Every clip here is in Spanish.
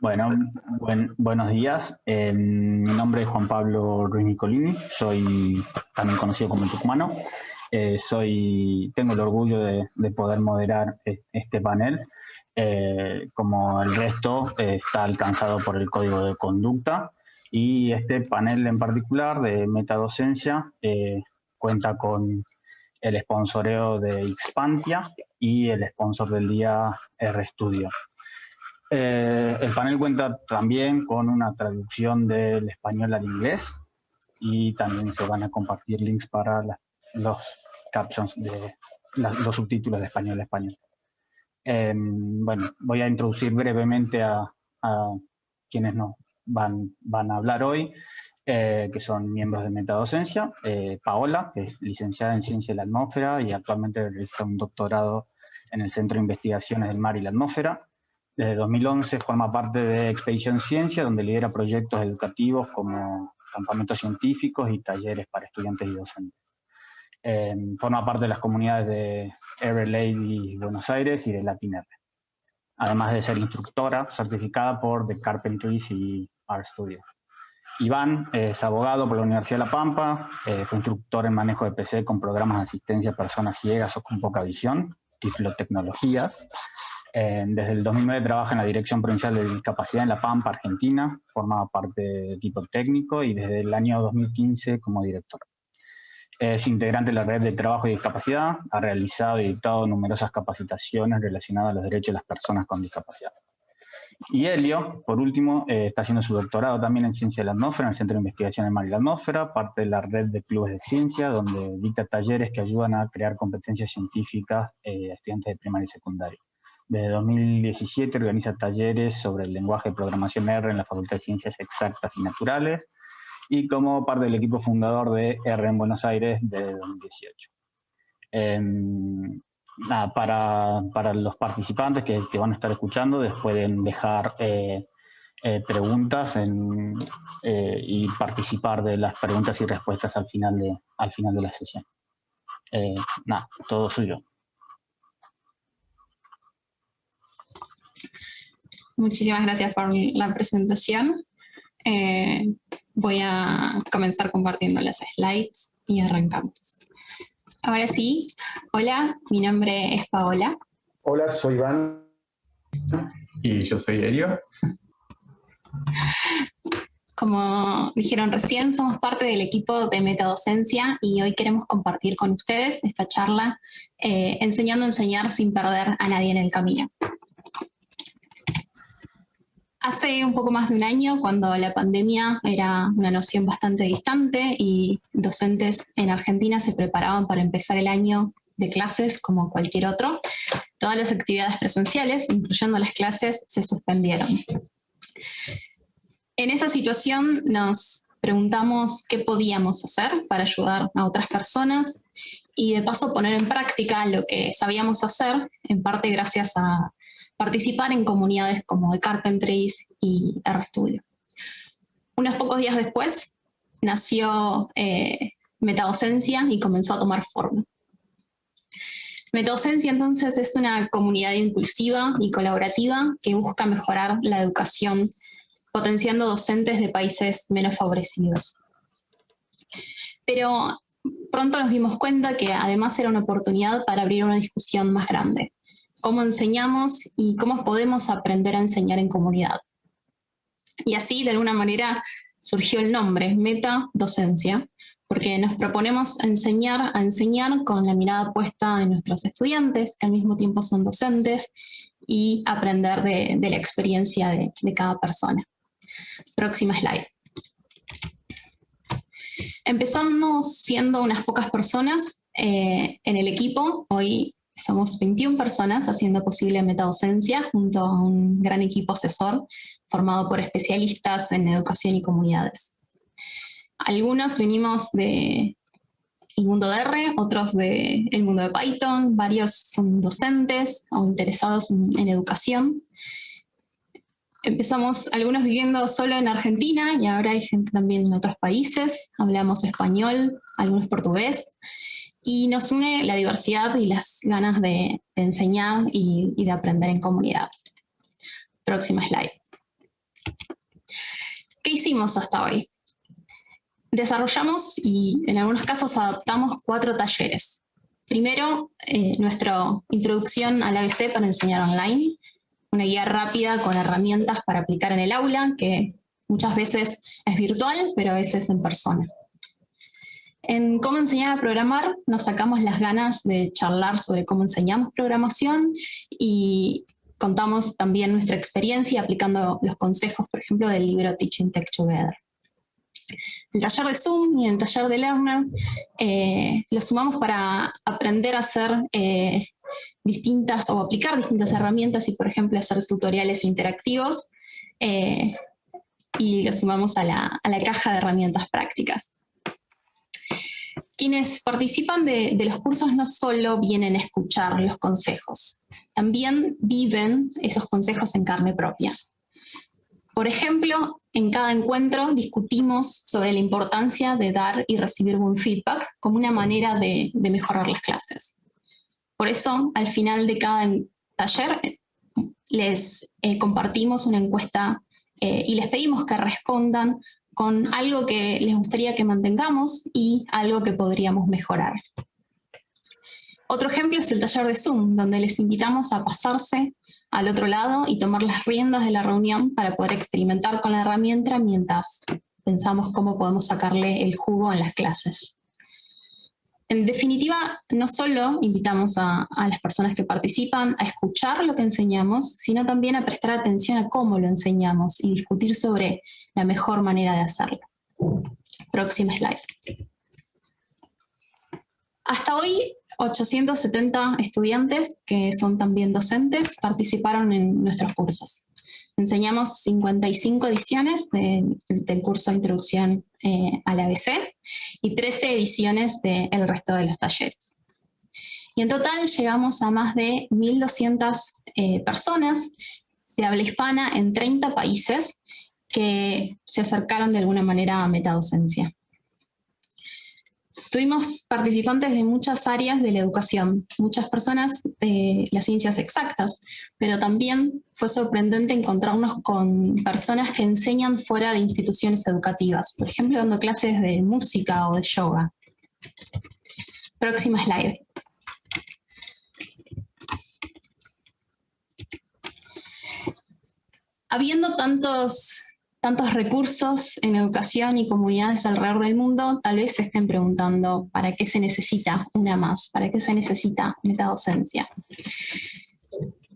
Bueno, buenos días. Eh, mi nombre es Juan Pablo Ruiz Nicolini, soy también conocido como el tucumano. Eh, soy, tengo el orgullo de, poder moderar e, este panel. Eh, como el resto, está alcanzado por el código de conducta y este panel en particular de metadocencia cuenta con el sponsoreo de Xpantia y el sponsor del día RStudio. Eh, el panel cuenta también con una traducción del español al inglés y también se van a compartir links para los captions de los subtítulos de español a español. Em, bueno, voy a introducir brevemente a, quienes nos van, van a hablar hoy, eh, que son miembros de Metadocencia. Eh, Paola, que es licenciada en Ciencia de la Atmósfera y actualmente realiza un doctorado en el Centro de Investigaciones del Mar y la Atmósfera. Desde 2011 forma parte de Expedition Ciencia, donde lidera proyectos educativos como campamentos científicos y talleres para estudiantes y docentes. Em, forma parte de las comunidades de Air Lady Buenos Aires y de Latin R. Además de ser instructora certificada por The Carpentries y Art Studio. Iván es abogado por la Universidad de La Pampa, eh, fue instructor en manejo de PC con programas de asistencia a personas ciegas o con poca visión, tiflotecnologías, eh, desde el 2009 trabaja en la Dirección Provincial de Discapacidad en La Pampa, Argentina, forma parte del equipo técnico y desde el año 2015 como director. Es integrante de la Red de Trabajo y Discapacidad, ha realizado y dictado numerosas capacitaciones relacionadas a los derechos de las personas con discapacidad. Y Helio, por último, eh, está haciendo su doctorado también en Ciencia de la Atmósfera, en el Centro de Investigación de Mar y la Atmósfera, parte de la red de clubes de ciencia, donde dicta talleres que ayudan a crear competencias científicas eh, a estudiantes de primaria y secundaria. Desde 2017 organiza talleres sobre el lenguaje de programación R en la Facultad de Ciencias Exactas y Naturales y como parte del equipo fundador de R en Buenos Aires desde 2018. Em, para, los participantes que, van a estar escuchando, pueden dejar eh, eh, preguntas eh, y participar de las preguntas y respuestas al final de, al final de la sesión. nada, todo suyo. Muchísimas gracias por la presentación. Voy a comenzar compartiendo las slides y arrancamos. Ahora sí, hola, mi nombre es Paola. Hola, soy Iván. Y yo soy Elio. Como dijeron recién, somos parte del equipo de metadocencia y hoy queremos compartir con ustedes esta charla eh, enseñando a enseñar sin perder a nadie en el camino. Hace un poco más de un año, cuando la pandemia era una noción bastante distante y docentes en Argentina se preparaban para empezar el año de clases como cualquier otro, todas las actividades presenciales, incluyendo las clases, se suspendieron. En esa situación nos preguntamos qué podíamos hacer para ayudar a otras personas y de paso poner en práctica lo que sabíamos hacer, en parte gracias a participar en comunidades como The Carpentries y RStudio. Unos pocos días después nació eh, Metadocencia y comenzó a tomar forma. Metadocencia entonces es una comunidad inclusiva y colaborativa que busca mejorar la educación potenciando docentes de países menos favorecidos. Pero pronto nos dimos cuenta que además era una oportunidad para abrir una discusión más grande cómo enseñamos y cómo podemos aprender a enseñar en comunidad. Y así, de alguna manera, surgió el nombre, Meta Docencia, porque nos proponemos enseñar a enseñar con la mirada puesta en nuestros estudiantes, que al mismo tiempo son docentes, y aprender de, la experiencia de, cada persona. Próxima slide. Empezamos siendo unas pocas personas eh, en el equipo, hoy somos 21 personas haciendo posible metadocencia junto a un gran equipo asesor formado por especialistas en educación y comunidades. Algunos venimos del mundo de R, otros del mundo de Python, varios son docentes o interesados en, educación. empezamos algunos viviendo solo en Argentina y ahora hay gente también en otros países, hablamos español, algunos portugués, y nos une la diversidad y las ganas de, enseñar y, de aprender en comunidad. Próxima slide. ¿Qué hicimos hasta hoy? Desarrollamos y en algunos casos adaptamos cuatro talleres. Primero, eh, nuestra introducción al ABC para enseñar online, una guía rápida con herramientas para aplicar en el aula, que muchas veces es virtual, pero a veces en persona. En cómo enseñar a programar nos sacamos las ganas de charlar sobre cómo enseñamos programación y contamos también nuestra experiencia aplicando los consejos, por ejemplo, del libro Teaching Tech Together. El taller de Zoom y el taller de Learner eh, lo sumamos para aprender a hacer eh, distintas o aplicar distintas herramientas y, por ejemplo, hacer tutoriales interactivos eh, y lo sumamos a la, caja de herramientas prácticas. Quienes participan de, los cursos no solo vienen a escuchar los consejos, también viven esos consejos en carne propia. Por ejemplo, en cada encuentro discutimos sobre la importancia de dar y recibir buen feedback como una manera de, mejorar las clases. Por eso, al final de cada taller, eh, les eh, compartimos una encuesta eh, y les pedimos que respondan con algo que les gustaría que mantengamos y algo que podríamos mejorar. Otro ejemplo es el taller de Zoom, donde les invitamos a pasarse al otro lado y tomar las riendas de la reunión para poder experimentar con la herramienta mientras pensamos cómo podemos sacarle el jugo en las clases. En definitiva, no solo invitamos a, las personas que participan a escuchar lo que enseñamos, sino también a prestar atención a cómo lo enseñamos y discutir sobre la mejor manera de hacerlo. Próxima slide. Hasta hoy 870 estudiantes, que son también docentes, participaron en nuestros cursos. Enseñamos 55 ediciones del curso de Introducción eh, al ABC y 13 ediciones del resto de los talleres. Y en total llegamos a más de 1.200 eh, personas de habla hispana en 30 países que se acercaron de alguna manera a metadocencia. Tuvimos participantes de muchas áreas de la educación, muchas personas de las ciencias exactas, pero también fue sorprendente encontrarnos con personas que enseñan fuera de instituciones educativas, por ejemplo dando clases de música o de yoga. Próxima slide. Habiendo tantos tantos recursos en educación y comunidades alrededor del mundo, tal vez se estén preguntando ¿para qué se necesita una más? ¿Para qué se necesita metadocencia?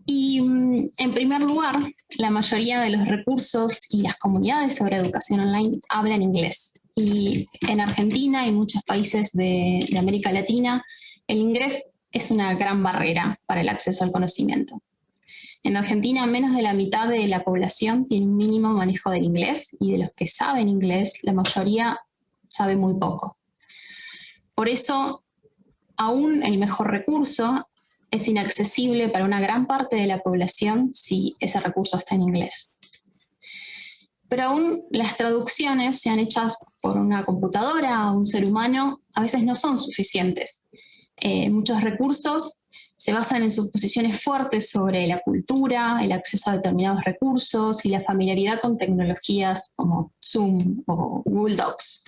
Y mm, en primer lugar, la mayoría de los recursos y las comunidades sobre educación online hablan inglés. Y en Argentina y muchos países de, de América Latina, el inglés es una gran barrera para el acceso al conocimiento. En Argentina, menos de la mitad de la población tiene un mínimo manejo del inglés y de los que saben inglés, la mayoría sabe muy poco. Por eso, aún el mejor recurso es inaccesible para una gran parte de la población si ese recurso está en inglés. Pero aún las traducciones, sean hechas por una computadora o un ser humano, a veces no son suficientes. Eh, muchos recursos se basan en suposiciones fuertes sobre la cultura, el acceso a determinados recursos y la familiaridad con tecnologías como Zoom o Google Docs.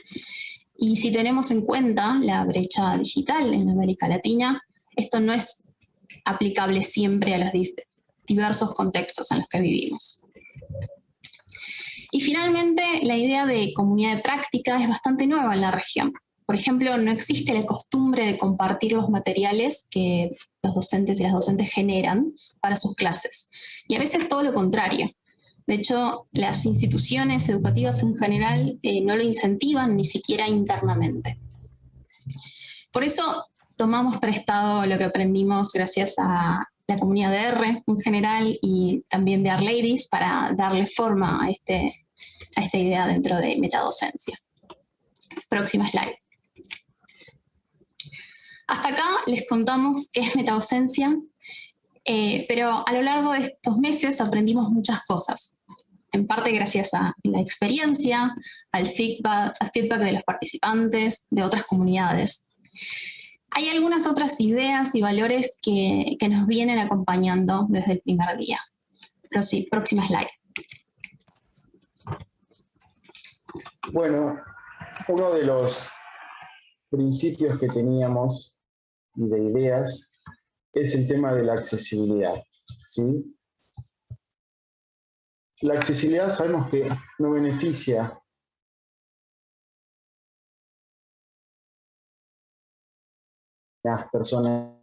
Y si tenemos en cuenta la brecha digital en América Latina, esto no es aplicable siempre a los diversos contextos en los que vivimos. Y finalmente, la idea de comunidad de práctica es bastante nueva en la región. Por ejemplo, no existe la costumbre de compartir los materiales que los docentes y las docentes generan para sus clases. Y a veces todo lo contrario. De hecho, las instituciones educativas en general eh, no lo incentivan ni siquiera internamente. Por eso tomamos prestado lo que aprendimos gracias a la comunidad de R en general y también de R-Ladies para darle forma a, este, a esta idea dentro de metadocencia. Próxima slide. Hasta acá les contamos qué es metadocencia, eh, pero a lo largo de estos meses aprendimos muchas cosas. en parte gracias a la experiencia, al feedback, al feedback de los participantes, de otras comunidades. Hay algunas otras ideas y valores que, que nos vienen acompañando desde el primer día. Pero sí, próxima slide. Bueno, uno de los principios que teníamos y de ideas es el tema de la accesibilidad. ¿sí? La accesibilidad sabemos que no beneficia a las personas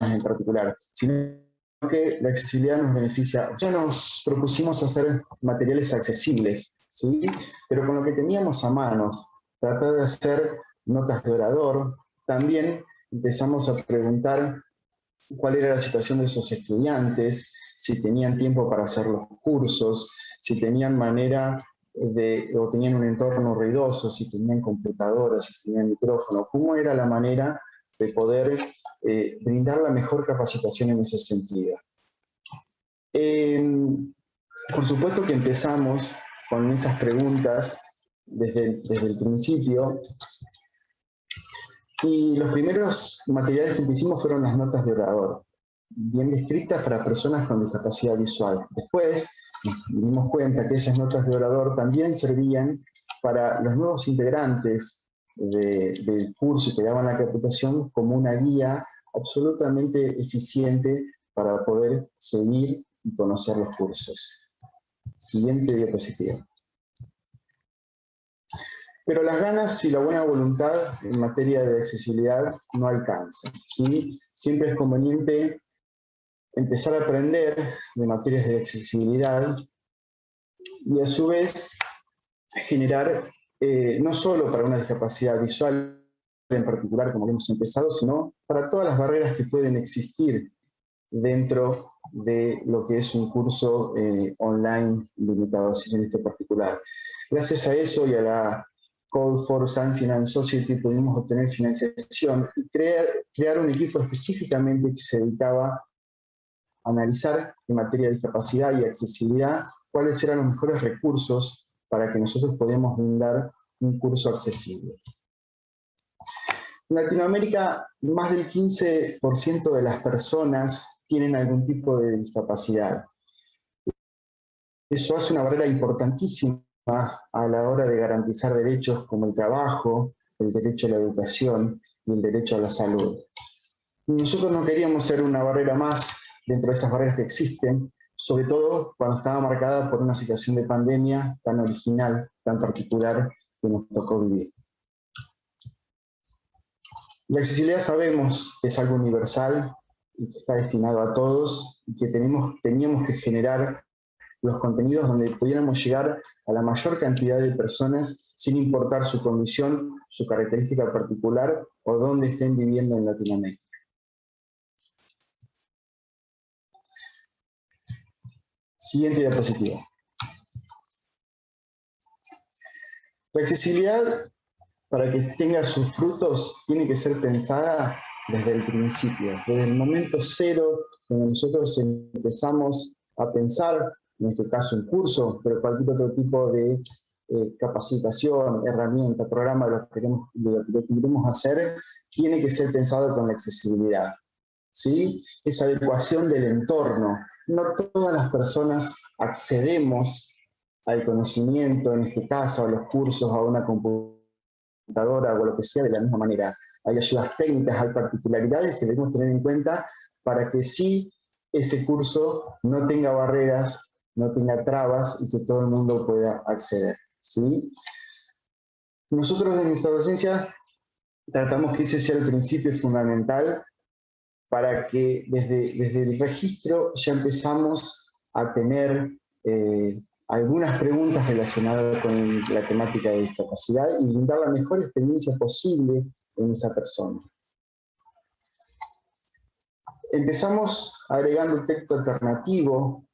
en particular, sino que la accesibilidad nos beneficia. Ya nos propusimos hacer materiales accesibles, ¿sí? pero con lo que teníamos a manos, tratar de hacer notas de orador, también empezamos a preguntar cuál era la situación de esos estudiantes, si tenían tiempo para hacer los cursos, si tenían manera de, o tenían un entorno ruidoso, si tenían computadoras, si tenían micrófono, cómo era la manera de poder eh, brindar la mejor capacitación en ese sentido. Em, por supuesto que empezamos con esas preguntas desde, desde el principio, y los primeros materiales que hicimos fueron las notas de orador, bien descritas para personas con discapacidad visual. Después nos dimos cuenta que esas notas de orador también servían para los nuevos integrantes del curso que daban la capacitación como una guía absolutamente eficiente para poder seguir y conocer los cursos. Siguiente diapositiva. Pero las ganas y la buena voluntad en materia de accesibilidad no alcanzan. ¿sí? Siempre es conveniente empezar a aprender de materias de accesibilidad y a su vez generar, eh, no solo para una discapacidad visual en particular, como hemos empezado, sino para todas las barreras que pueden existir dentro de lo que es un curso eh, online limitado, así en este particular. Gracias a eso y a la Code for Science and Society pudimos obtener financiación y crear, crear un equipo específicamente que se dedicaba a analizar en materia de discapacidad y accesibilidad cuáles eran los mejores recursos para que nosotros podamos brindar un curso accesible. En Latinoamérica, más del 15% de las personas tienen algún tipo de discapacidad. Eso hace una barrera importantísima a la hora de garantizar derechos como el trabajo, el derecho a la educación y el derecho a la salud. Nosotros no queríamos ser una barrera más dentro de esas barreras que existen, sobre todo cuando estaba marcada por una situación de pandemia tan original, tan particular que nos tocó vivir. La accesibilidad sabemos que es algo universal y que está destinado a todos y que tenemos, teníamos que generar los contenidos donde pudiéramos llegar a la mayor cantidad de personas sin importar su condición, su característica particular o dónde estén viviendo en Latinoamérica. Siguiente diapositiva. La accesibilidad, para que tenga sus frutos, tiene que ser pensada desde el principio, desde el momento cero, cuando nosotros empezamos a pensar en este caso un curso, pero cualquier otro tipo de eh, capacitación, herramienta, programa de lo, que queremos, de lo que queremos hacer, tiene que ser pensado con la accesibilidad. ¿sí? Esa adecuación del entorno. No todas las personas accedemos al conocimiento, en este caso, a los cursos, a una computadora o lo que sea de la misma manera. Hay ayudas técnicas, hay particularidades que debemos tener en cuenta para que sí ese curso no tenga barreras no tenga trabas y que todo el mundo pueda acceder. ¿sí? Nosotros en nuestra docencia tratamos que ese sea el principio fundamental para que desde, desde el registro ya empezamos a tener eh, algunas preguntas relacionadas con la temática de discapacidad y brindar la mejor experiencia posible en esa persona. Empezamos agregando texto alternativo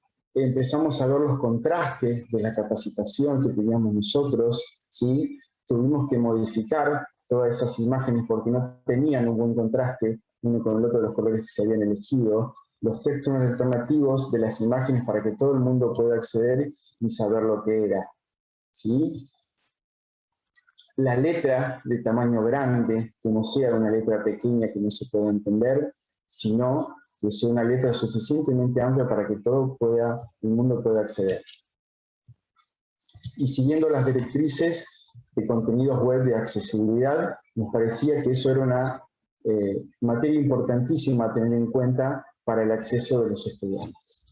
empezamos a ver los contrastes de la capacitación que teníamos nosotros, ¿sí? tuvimos que modificar todas esas imágenes porque no tenían un buen contraste uno con el otro de los colores que se habían elegido, los textos alternativos de las imágenes para que todo el mundo pueda acceder y saber lo que era. ¿sí? La letra de tamaño grande, que no sea una letra pequeña que no se pueda entender, sino que sea una letra suficientemente amplia para que todo pueda, el mundo pueda acceder. Y siguiendo las directrices de contenidos web de accesibilidad, nos parecía que eso era una eh, materia importantísima a tener en cuenta para el acceso de los estudiantes.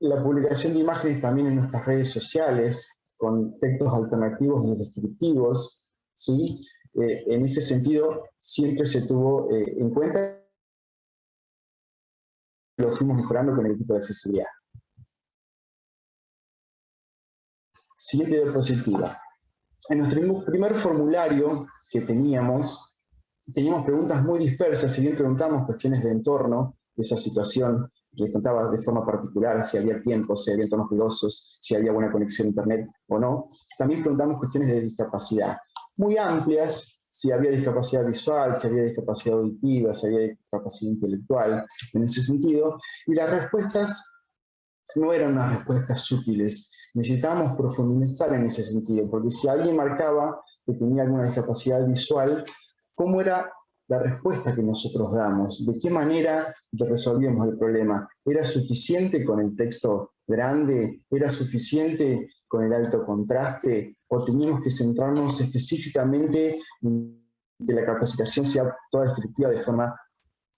La publicación de imágenes también en nuestras redes sociales, con textos alternativos y descriptivos, ¿sí? Eh, en ese sentido siempre se tuvo eh, en cuenta lo fuimos mejorando con el equipo de accesibilidad. Siguiente diapositiva. En nuestro primer formulario que teníamos, teníamos preguntas muy dispersas, si bien preguntamos cuestiones de entorno, de esa situación, que contaba de forma particular si había tiempo, si había entornos ruidosos, si había buena conexión a internet o no, también preguntamos cuestiones de discapacidad, muy amplias, si había discapacidad visual, si había discapacidad auditiva, si había discapacidad intelectual, en ese sentido, y las respuestas no eran unas respuestas sutiles, necesitábamos profundizar en ese sentido, porque si alguien marcaba que tenía alguna discapacidad visual, ¿cómo era la respuesta que nosotros damos? ¿De qué manera resolvíamos el problema? ¿Era suficiente con el texto grande? ¿Era suficiente con el alto contraste? ¿O teníamos que centrarnos específicamente en que la capacitación sea toda descriptiva de forma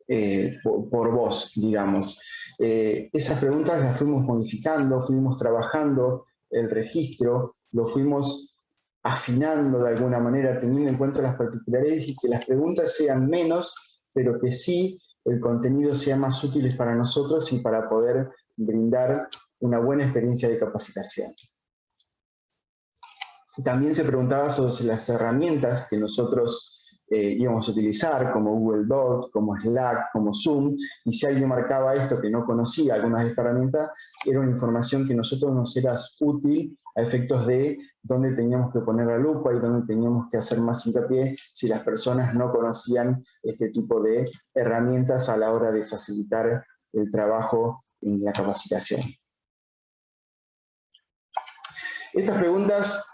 eh, por, voz, digamos. Eh, esas preguntas las fuimos modificando, fuimos trabajando el registro, lo fuimos afinando de alguna manera, teniendo en cuenta las particularidades y que las preguntas sean menos, pero que sí el contenido sea más útil para nosotros y para poder brindar una buena experiencia de capacitación. También se preguntaba sobre las herramientas que nosotros eh, íbamos a utilizar, como Google Docs, como Slack, como Zoom, y si alguien marcaba esto que no conocía algunas de estas herramientas, era una información que a nosotros nos era útil a efectos de dónde teníamos que poner la lupa y dónde teníamos que hacer más hincapié si las personas no conocían este tipo de herramientas a la hora de facilitar el trabajo en la capacitación. Estas preguntas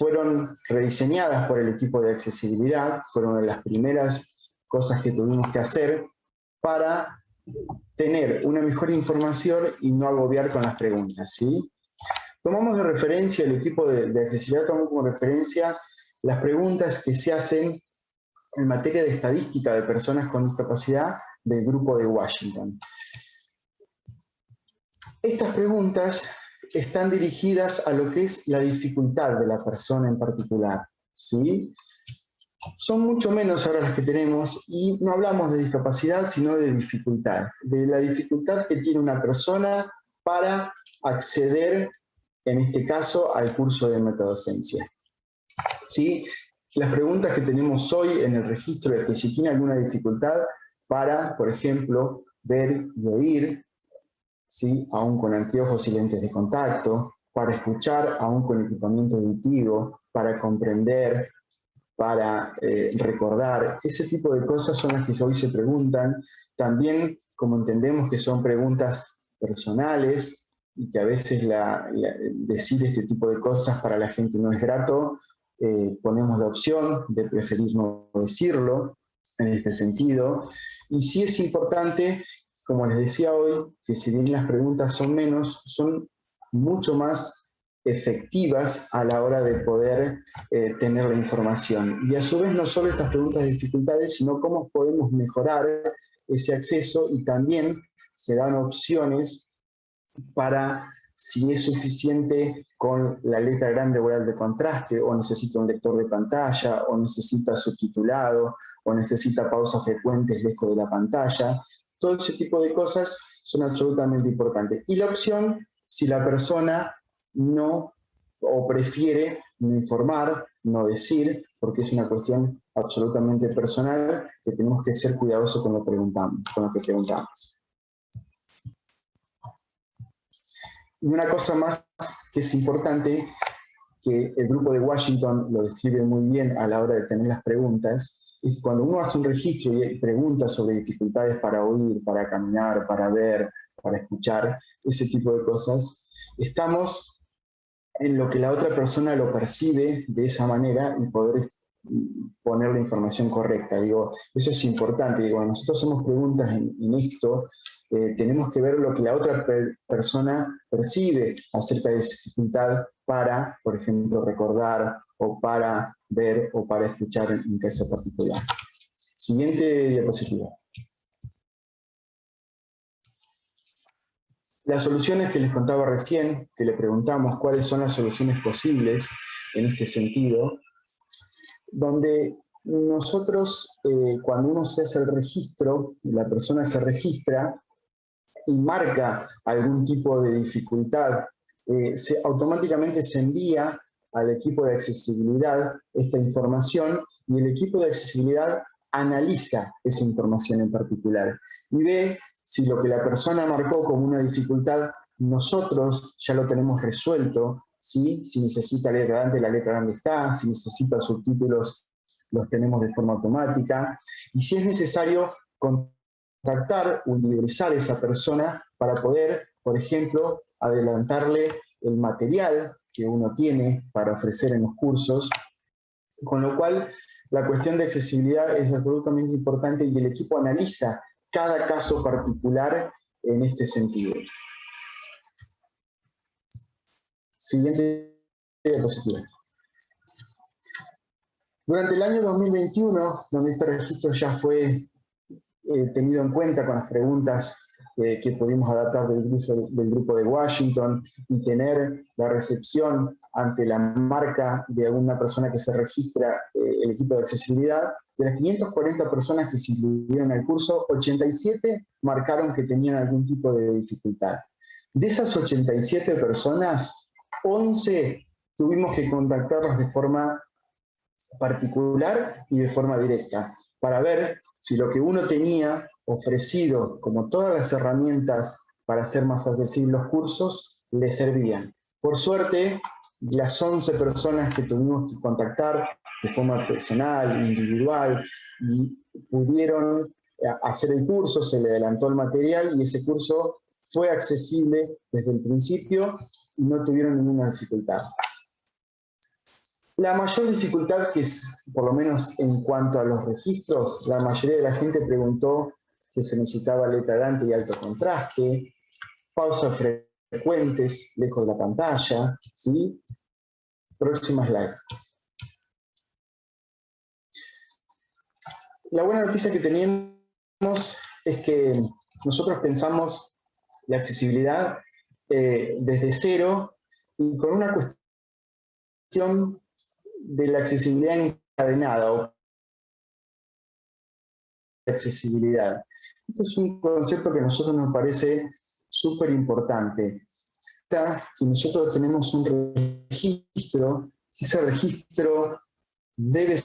fueron rediseñadas por el equipo de accesibilidad, fueron de las primeras cosas que tuvimos que hacer para tener una mejor información y no agobiar con las preguntas. ¿sí? Tomamos de referencia, el equipo de, de accesibilidad tomó como referencias las preguntas que se hacen en materia de estadística de personas con discapacidad del grupo de Washington. Estas preguntas están dirigidas a lo que es la dificultad de la persona en particular. ¿sí? Son mucho menos ahora las que tenemos y no hablamos de discapacidad, sino de dificultad, de la dificultad que tiene una persona para acceder, en este caso, al curso de metadocencia. ¿Sí? Las preguntas que tenemos hoy en el registro es que si tiene alguna dificultad para, por ejemplo, ver y oír, ¿sí? aún con anteojos y lentes de contacto, para escuchar aún con equipamiento auditivo, para comprender, para eh, recordar. Ese tipo de cosas son las que hoy se preguntan. También, como entendemos que son preguntas personales y que a veces decir este tipo de cosas para la gente no es grato, eh, ponemos la opción de preferir no decirlo en este sentido. Y sí es importante como les decía hoy, que si bien las preguntas son menos, son mucho más efectivas a la hora de poder eh, tener la información. Y a su vez no solo estas preguntas de dificultades, sino cómo podemos mejorar ese acceso y también se dan opciones para si es suficiente con la letra grande o el de contraste, o necesita un lector de pantalla, o necesita subtitulado, o necesita pausas frecuentes lejos de la pantalla. Todo ese tipo de cosas son absolutamente importantes. Y la opción, si la persona no o prefiere no informar, no decir, porque es una cuestión absolutamente personal que tenemos que ser cuidadosos con lo, preguntamos, con lo que preguntamos. Y una cosa más que es importante, que el grupo de Washington lo describe muy bien a la hora de tener las preguntas, es cuando uno hace un registro y pregunta sobre dificultades para oír, para caminar, para ver, para escuchar, ese tipo de cosas, estamos en lo que la otra persona lo percibe de esa manera y poder poner la información correcta. Digo, eso es importante. Digo, nosotros hacemos preguntas en, esto, eh, tenemos que ver lo que la otra persona percibe acerca de dificultad para, por ejemplo, recordar o para ver o para escuchar en caso particular. Siguiente diapositiva. Las soluciones que les contaba recién, que le preguntamos cuáles son las soluciones posibles en este sentido, donde nosotros, eh, cuando uno se hace el registro, la persona se registra y marca algún tipo de dificultad, eh, se, automáticamente se envía al equipo de accesibilidad esta información y el equipo de accesibilidad analiza esa información en particular y ve si lo que la persona marcó como una dificultad nosotros ya lo tenemos resuelto si necesita letra grande, la letra grande está, si necesita subtítulos, los tenemos de forma automática, y si es necesario contactar o individualizar a esa persona para poder, por ejemplo, adelantarle el material que uno tiene para ofrecer en los cursos, con lo cual la cuestión de accesibilidad es absolutamente importante y el equipo analiza cada caso particular en este sentido. Siguiente diapositiva. Durante el año 2021, donde este registro ya fue eh, tenido en cuenta con las preguntas eh, que pudimos adaptar del del grupo de Washington y tener la recepción ante la marca de alguna persona que se registra eh, el equipo de accesibilidad, de las 540 personas que se en el curso, 87 marcaron que tenían algún tipo de dificultad. De esas 87 personas, 11 tuvimos que contactarlos de forma particular y de forma directa, para ver si lo que uno tenía ofrecido, como todas las herramientas para hacer más accesibles los cursos, le servían. Por suerte, las 11 personas que tuvimos que contactar de forma personal, individual, y pudieron hacer el curso, se le adelantó el material y ese curso fue accesible desde el principio y no tuvieron ninguna dificultad. La mayor dificultad que es, por lo menos en cuanto a los registros, la mayoría de la gente preguntó que se necesitaba letra grande y alto contraste, pausas frecuentes lejos de la pantalla, ¿sí? Próxima slide. La buena noticia que tenemos es que nosotros pensamos la accesibilidad eh, desde cero y con una cuestión de la accesibilidad encadenada accesibilidad. Esto es un concepto que a nosotros nos parece súper importante. Que nosotros tenemos un registro, ese registro debe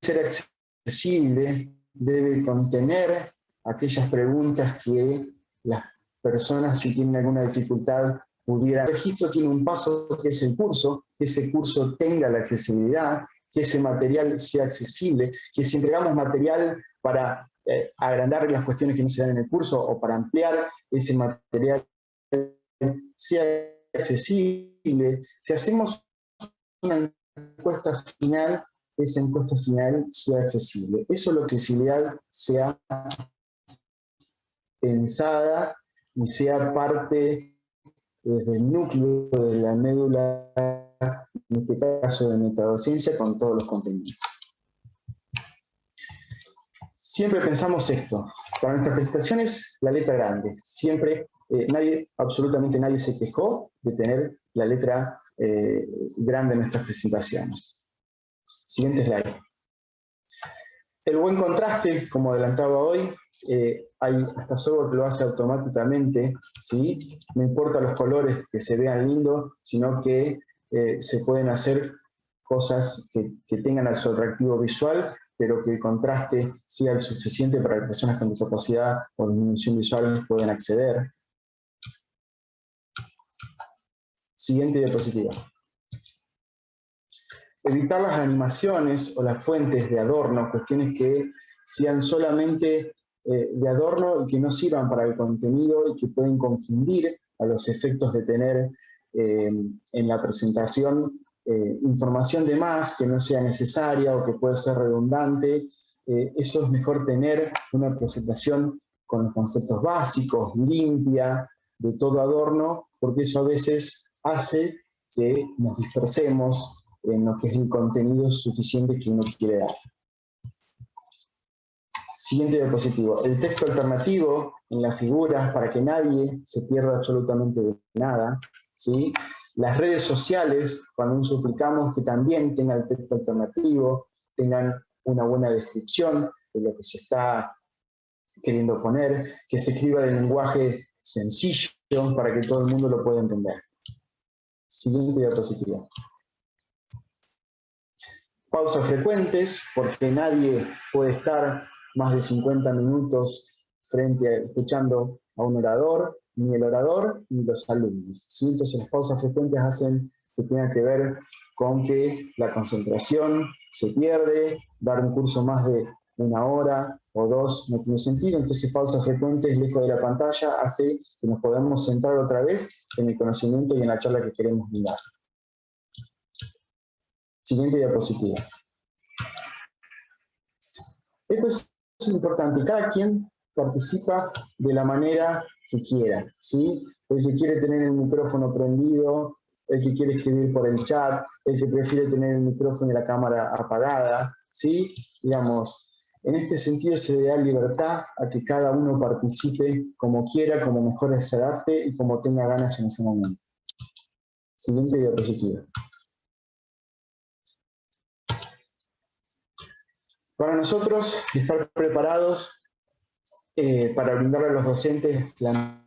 ser accesible, debe contener aquellas preguntas que las personas, si tienen alguna dificultad, pudieran. El registro tiene un paso que es el curso, que ese curso tenga la accesibilidad, que ese material sea accesible, que si entregamos material para eh, agrandar las cuestiones que no se dan en el curso o para ampliar ese material sea accesible. Si hacemos una encuesta final, esa encuesta final sea accesible. Eso es la accesibilidad sea pensada y sea parte desde el núcleo de la médula, en este caso de metadociencia, con todos los contenidos. Siempre pensamos esto, para nuestras presentaciones la letra grande, siempre, eh, nadie, absolutamente nadie se quejó de tener la letra eh, grande en nuestras presentaciones. Siguiente slide. El buen contraste, como adelantaba hoy, eh, hay hasta software que lo hace automáticamente, ¿sí? no importa los colores que se vean lindos, sino que se pueden hacer cosas que, que tengan su atractivo visual, pero que el contraste sea el suficiente para que personas con discapacidad o disminución visual puedan acceder. Siguiente diapositiva. evitar las animaciones o las fuentes de adorno, cuestiones que sean solamente eh, de adorno y que no sirvan para el contenido y que pueden confundir a los efectos de tener eh, en la presentación eh, información de más que no sea necesaria o que puede ser redundante. eso es mejor tener una presentación con los conceptos básicos, limpia, de todo adorno, porque eso a veces hace que nos dispersemos en lo que es el contenido suficiente que uno quiere dar. Siguiente diapositivo. El texto alternativo en las figuras para que nadie se pierda absolutamente de nada. ¿sí? Las redes sociales, cuando nos suplicamos que también tengan texto alternativo, tengan una buena descripción de lo que se está queriendo poner, que se escriba de lenguaje sencillo para que todo el mundo lo pueda entender. Siguiente diapositiva. Pausas frecuentes, porque nadie puede estar más de 50 minutos frente a, escuchando a un orador, ni el orador ni los alumnos. Entonces las pausas frecuentes hacen que tenga que ver con que la concentración se pierde, dar un curso más de una hora o dos no tiene sentido, entonces pausas frecuentes lejos de la pantalla hace que nos podamos centrar otra vez en el conocimiento y en la charla que queremos mirar. Siguiente diapositiva. Esto es es importante, cada quien participa de la manera que quiera, ¿sí? El que quiere tener el micrófono prendido, el que quiere escribir por el chat, el que prefiere tener el micrófono y la cámara apagada, ¿sí? Digamos, en este sentido se da libertad a que cada uno participe como quiera, como mejor se adapte y como tenga ganas en ese momento. Siguiente diapositiva. Para nosotros, estar preparados eh, para brindarle a los docentes la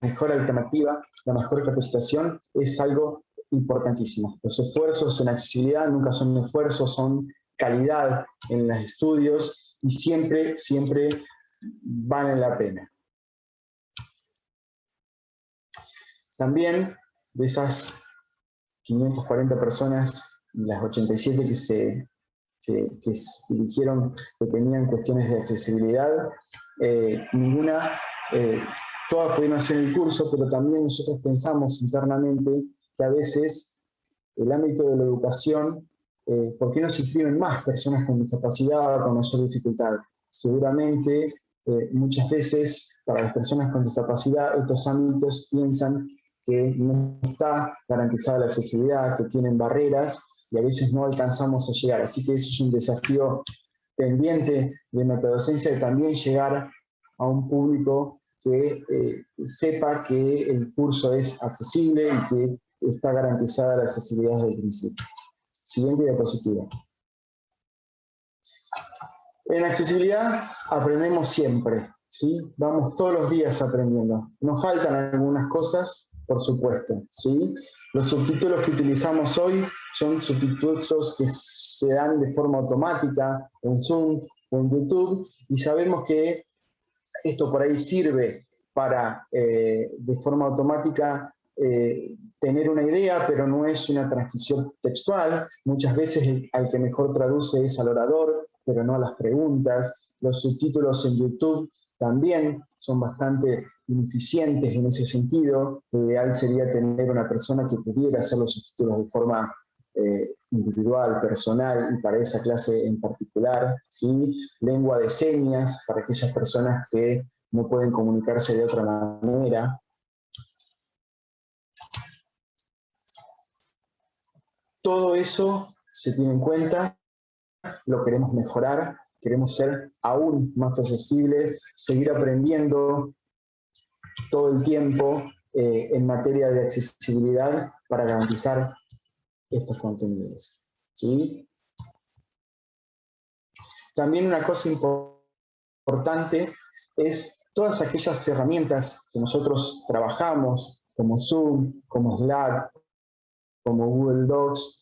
mejor alternativa, la mejor capacitación, es algo importantísimo. Los esfuerzos en accesibilidad nunca son esfuerzos, son calidad en los estudios y siempre, siempre valen la pena. También de esas 540 personas las 87 que se que, dijeron que tenían cuestiones de accesibilidad, eh, ninguna, eh, todas pudieron hacer el curso, pero también nosotros pensamos internamente que a veces el ámbito de la educación, eh, ¿por qué no se inscriben más personas con discapacidad o con mayor dificultad? Seguramente muchas veces para las personas con discapacidad estos ámbitos piensan que no está garantizada la accesibilidad, que tienen barreras y a veces no alcanzamos a llegar. Así que ese es un desafío pendiente de metadocencia de también llegar a un público que eh, sepa que el curso es accesible y que está garantizada la accesibilidad desde el principio. Siguiente diapositiva. En accesibilidad aprendemos siempre, ¿sí? Vamos todos los días aprendiendo. Nos faltan algunas cosas, por supuesto, ¿sí? Los subtítulos que utilizamos hoy son subtítulos que se dan de forma automática en Zoom o en YouTube y sabemos que esto por ahí sirve para eh, de forma automática eh, tener una idea, pero no es una transcripción textual. Muchas veces al que mejor traduce es al orador, pero no a las preguntas. Los subtítulos en YouTube también son bastante ineficientes en ese sentido. Lo ideal sería tener una persona que pudiera hacer los subtítulos de forma eh, individual, personal y para esa clase en particular. ¿sí? Lengua de señas para aquellas personas que no pueden comunicarse de otra manera. Todo eso se tiene en cuenta, lo queremos mejorar, queremos ser aún más accesibles, seguir aprendiendo, todo el tiempo eh, en materia de accesibilidad para garantizar estos contenidos. ¿sí? También una cosa importante es todas aquellas herramientas que nosotros trabajamos, como Zoom, como Slack, como Google Docs,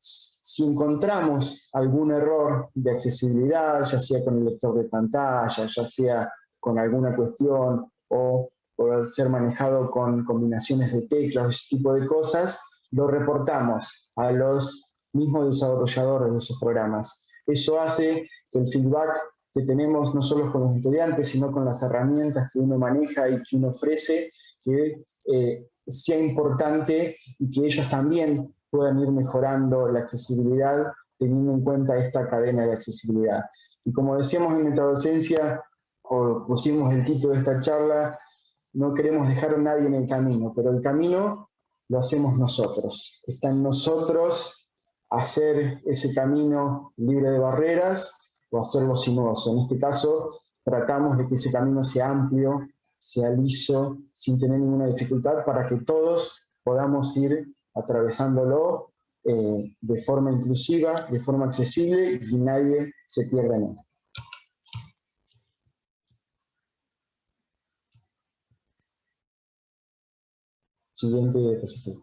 si encontramos algún error de accesibilidad, ya sea con el lector de pantalla, ya sea con alguna cuestión o por ser manejado con combinaciones de teclas, ese tipo de cosas, lo reportamos a los mismos desarrolladores de esos programas. Eso hace que el feedback que tenemos no solo con los estudiantes, sino con las herramientas que uno maneja y que uno ofrece, que eh, sea importante y que ellos también puedan ir mejorando la accesibilidad teniendo en cuenta esta cadena de accesibilidad. Y como decíamos en metadocencia, o pusimos el título de esta charla, no queremos dejar a nadie en el camino, pero el camino lo hacemos nosotros. Está en nosotros hacer ese camino libre de barreras o hacerlo sinuoso. En este caso, tratamos de que ese camino sea amplio, sea liso, sin tener ninguna dificultad, para que todos podamos ir atravesándolo eh, de forma inclusiva, de forma accesible y nadie se pierda en él. Siguiente diapositiva.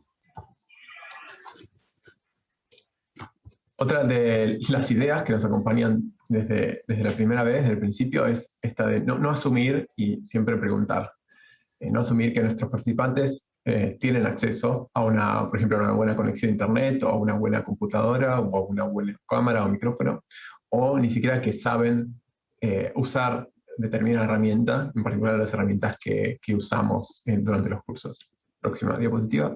Otra de las ideas que nos acompañan desde, desde la primera vez, desde el principio, es esta de no, asumir y siempre preguntar. Eh, no asumir que nuestros participantes eh, tienen acceso a una, por ejemplo, a una buena conexión a internet, o a una buena computadora, o a una buena cámara o micrófono, o ni siquiera que saben eh, usar determinada herramienta, en particular las herramientas que, que usamos durante los cursos. Próxima diapositiva.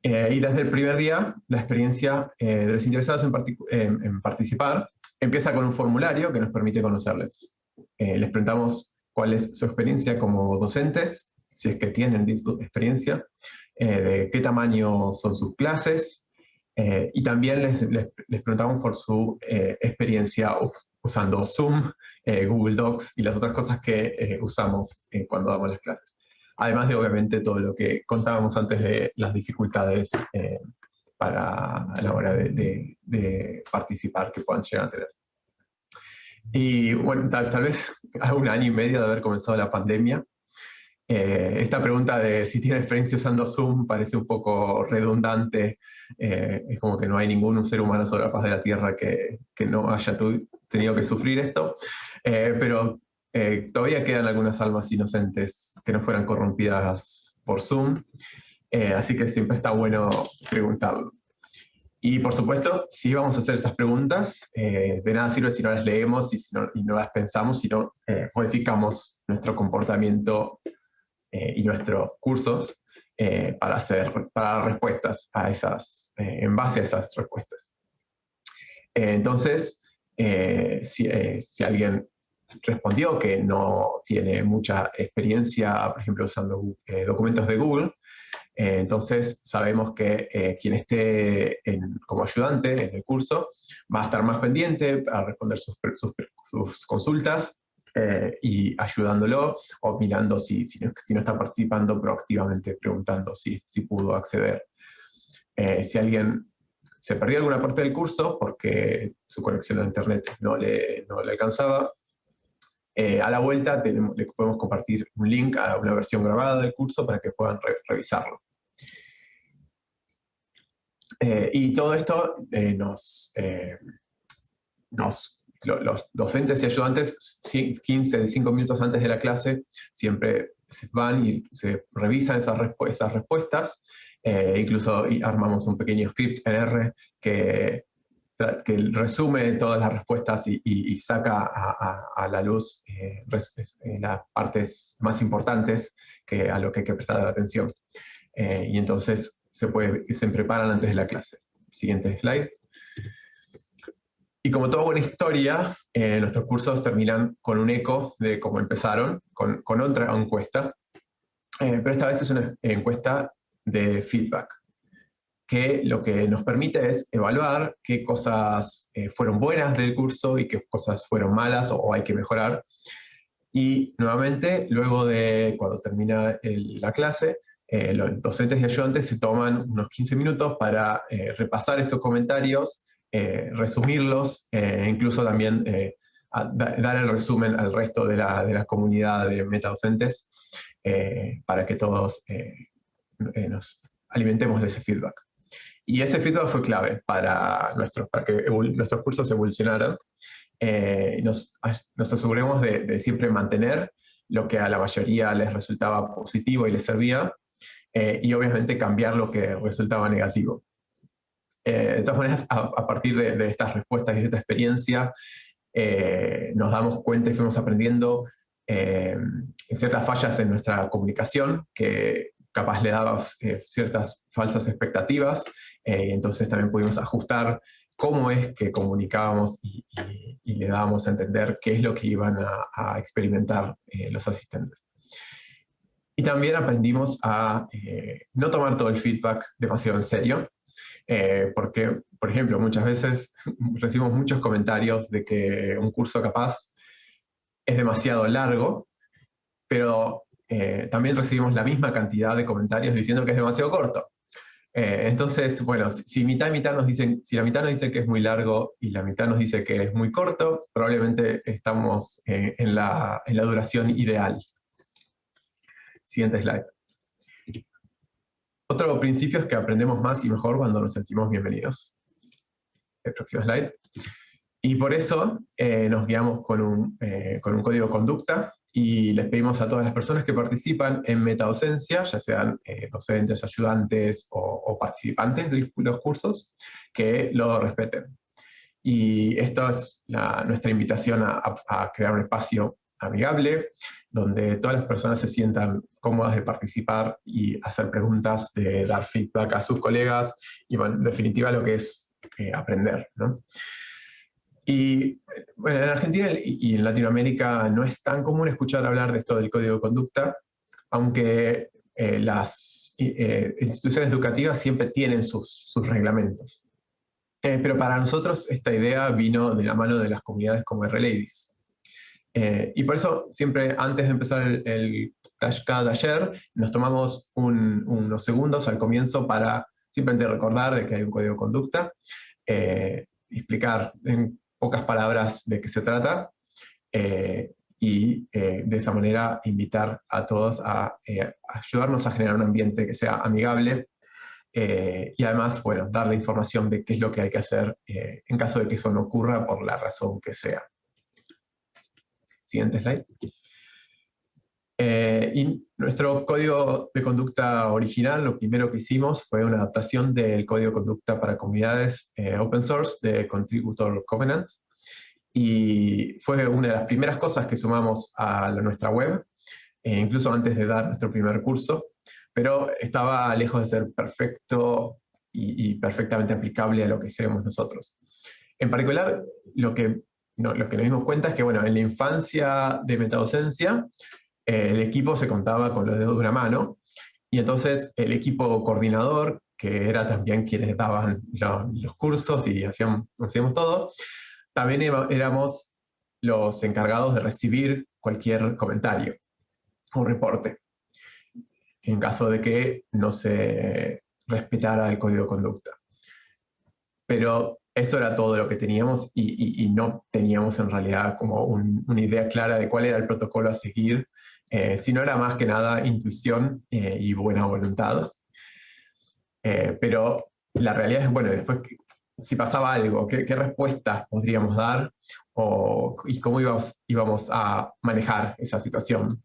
Eh, y desde el primer día, la experiencia de los interesados en, participar empieza con un formulario que nos permite conocerles. les preguntamos cuál es su experiencia como docentes, si es que tienen experiencia, eh, de qué tamaño son sus clases, eh, y también les, les, preguntamos por su eh, experiencia usando Zoom, Google Docs y las otras cosas que usamos cuando damos las clases. Además de, obviamente, todo lo que contábamos antes de las dificultades para a la hora de, de, participar que puedan llegar a tener. Y bueno, tal, tal, vez a un año y medio de haber comenzado la pandemia, eh, esta pregunta de si tiene experiencia usando Zoom parece un poco redundante, eh, es como que no hay ningún ser humano sobre la faz de la Tierra que, que no haya tenido que sufrir esto, eh, pero todavía quedan algunas almas inocentes que no fueran corrompidas por Zoom, así que siempre está bueno preguntarlo. Y por supuesto, si vamos a hacer esas preguntas, de nada sirve si no las leemos y, si no, y no las pensamos, sino modificamos nuestro comportamiento eh, y nuestros cursos eh, para hacer para respuestas a esas, eh, en base a esas respuestas. entonces, si, si, alguien respondió que no tiene mucha experiencia, por ejemplo, usando documentos de Google, entonces sabemos que quien esté como ayudante en el curso va a estar más pendiente para responder sus, consultas eh, y ayudándolo o mirando si, no, si, no, está participando proactivamente, preguntando si, si pudo acceder. Eh, si alguien se perdió alguna parte del curso porque su conexión a internet no le, no le alcanzaba, eh, a la vuelta le podemos compartir un link a una versión grabada del curso para que puedan revisarlo. y todo esto nos, nos los docentes y ayudantes 15, 5 minutos antes de la clase siempre van y se revisan esas, respuestas, eh, incluso armamos un pequeño script en R que, que resume todas las respuestas y, saca a, la luz eh, eh, las partes más importantes que a lo que hay que prestar atención. y entonces se, puede, se preparan antes de la clase. Siguiente slide. Y como toda buena historia, eh, nuestros cursos terminan con un eco de cómo empezaron, con, con otra encuesta, eh, pero esta vez es una encuesta de feedback, que lo que nos permite es evaluar qué cosas eh, fueron buenas del curso y qué cosas fueron malas o, hay que mejorar. Y nuevamente, luego de cuando termina la clase, los docentes y ayudantes se toman unos 15 minutos para repasar estos comentarios eh, resumirlos, e incluso también eh, dar el resumen al resto de la, de la comunidad de metadocentes para que todos nos alimentemos de ese feedback. Y ese feedback fue clave para, nuestros, para que nuestros cursos evolucionaran. nos, nos aseguremos de, de, siempre mantener lo que a la mayoría les resultaba positivo y les servía, y obviamente cambiar lo que resultaba negativo. Eh, de todas maneras, a, partir de, estas respuestas y de esta experiencia, eh, nos damos cuenta y fuimos aprendiendo ciertas fallas en nuestra comunicación, que capaz le daba ciertas falsas expectativas, y entonces también pudimos ajustar cómo es que comunicábamos y, le dábamos a entender qué es lo que iban a, experimentar los asistentes. Y también aprendimos a eh, no tomar todo el feedback demasiado en serio, eh, porque, por ejemplo, muchas veces recibimos muchos comentarios de que un curso capaz es demasiado largo, pero eh, también recibimos la misma cantidad de comentarios diciendo que es demasiado corto. Entonces, bueno, si, mitad y mitad nos dicen, si la mitad nos dice que es muy largo y la mitad nos dice que es muy corto, probablemente estamos en la, en la duración ideal. Siguiente slide. Otro principio es que aprendemos más y mejor cuando nos sentimos bienvenidos. El próximo slide. Y por eso eh, nos guiamos con un, eh, con un código de conducta y les pedimos a todas las personas que participan en metadocencia, ya sean eh, docentes, ayudantes o, participantes de los cursos, que lo respeten. Y esto es nuestra invitación a, a, crear un espacio amigable, donde todas las personas se sientan cómodas de participar y hacer preguntas, de dar feedback a sus colegas, y bueno, en definitiva lo que es eh, aprender. ¿no? Y bueno, en Argentina y en Latinoamérica no es tan común escuchar hablar de esto del código de conducta, aunque eh, las eh, instituciones educativas siempre tienen sus, sus reglamentos. pero para nosotros esta idea vino de la mano de las comunidades como R-Ladies. Eh, y por eso siempre antes de empezar el, el cada taller nos tomamos unos segundos al comienzo para simplemente recordar de que hay un código de conducta, eh, explicar en pocas palabras de qué se trata eh, y de esa manera invitar a todos a, ayudarnos a generar un ambiente que sea amigable y además, bueno, darle información de qué es lo que hay que hacer en caso de que eso no ocurra por la razón que sea. Siguiente slide. Eh, y nuestro código de conducta original, lo primero que hicimos fue una adaptación del código de conducta para comunidades eh, open source de Contributor Covenant. Y fue una de las primeras cosas que sumamos a nuestra web, eh, incluso antes de dar nuestro primer curso, pero estaba lejos de ser perfecto y, y perfectamente aplicable a lo que hacemos nosotros. En particular, lo que lo que nos dimos cuenta es que, bueno, en la infancia de metadocencia, eh, el equipo se contaba con los dedos de una mano, y entonces el equipo coordinador, que era también quienes daban los cursos y hacíamos, todo, también éramos los encargados de recibir cualquier comentario o reporte, en caso de que no se respetara el código de conducta. Pero eso era todo lo que teníamos y, no teníamos en realidad como una idea clara de cuál era el protocolo a seguir, eh, sino era más que nada intuición eh, y buena voluntad. Eh, pero la realidad es, bueno, después si pasaba algo, qué, respuestas podríamos dar y cómo íbamos, íbamos a manejar esa situación.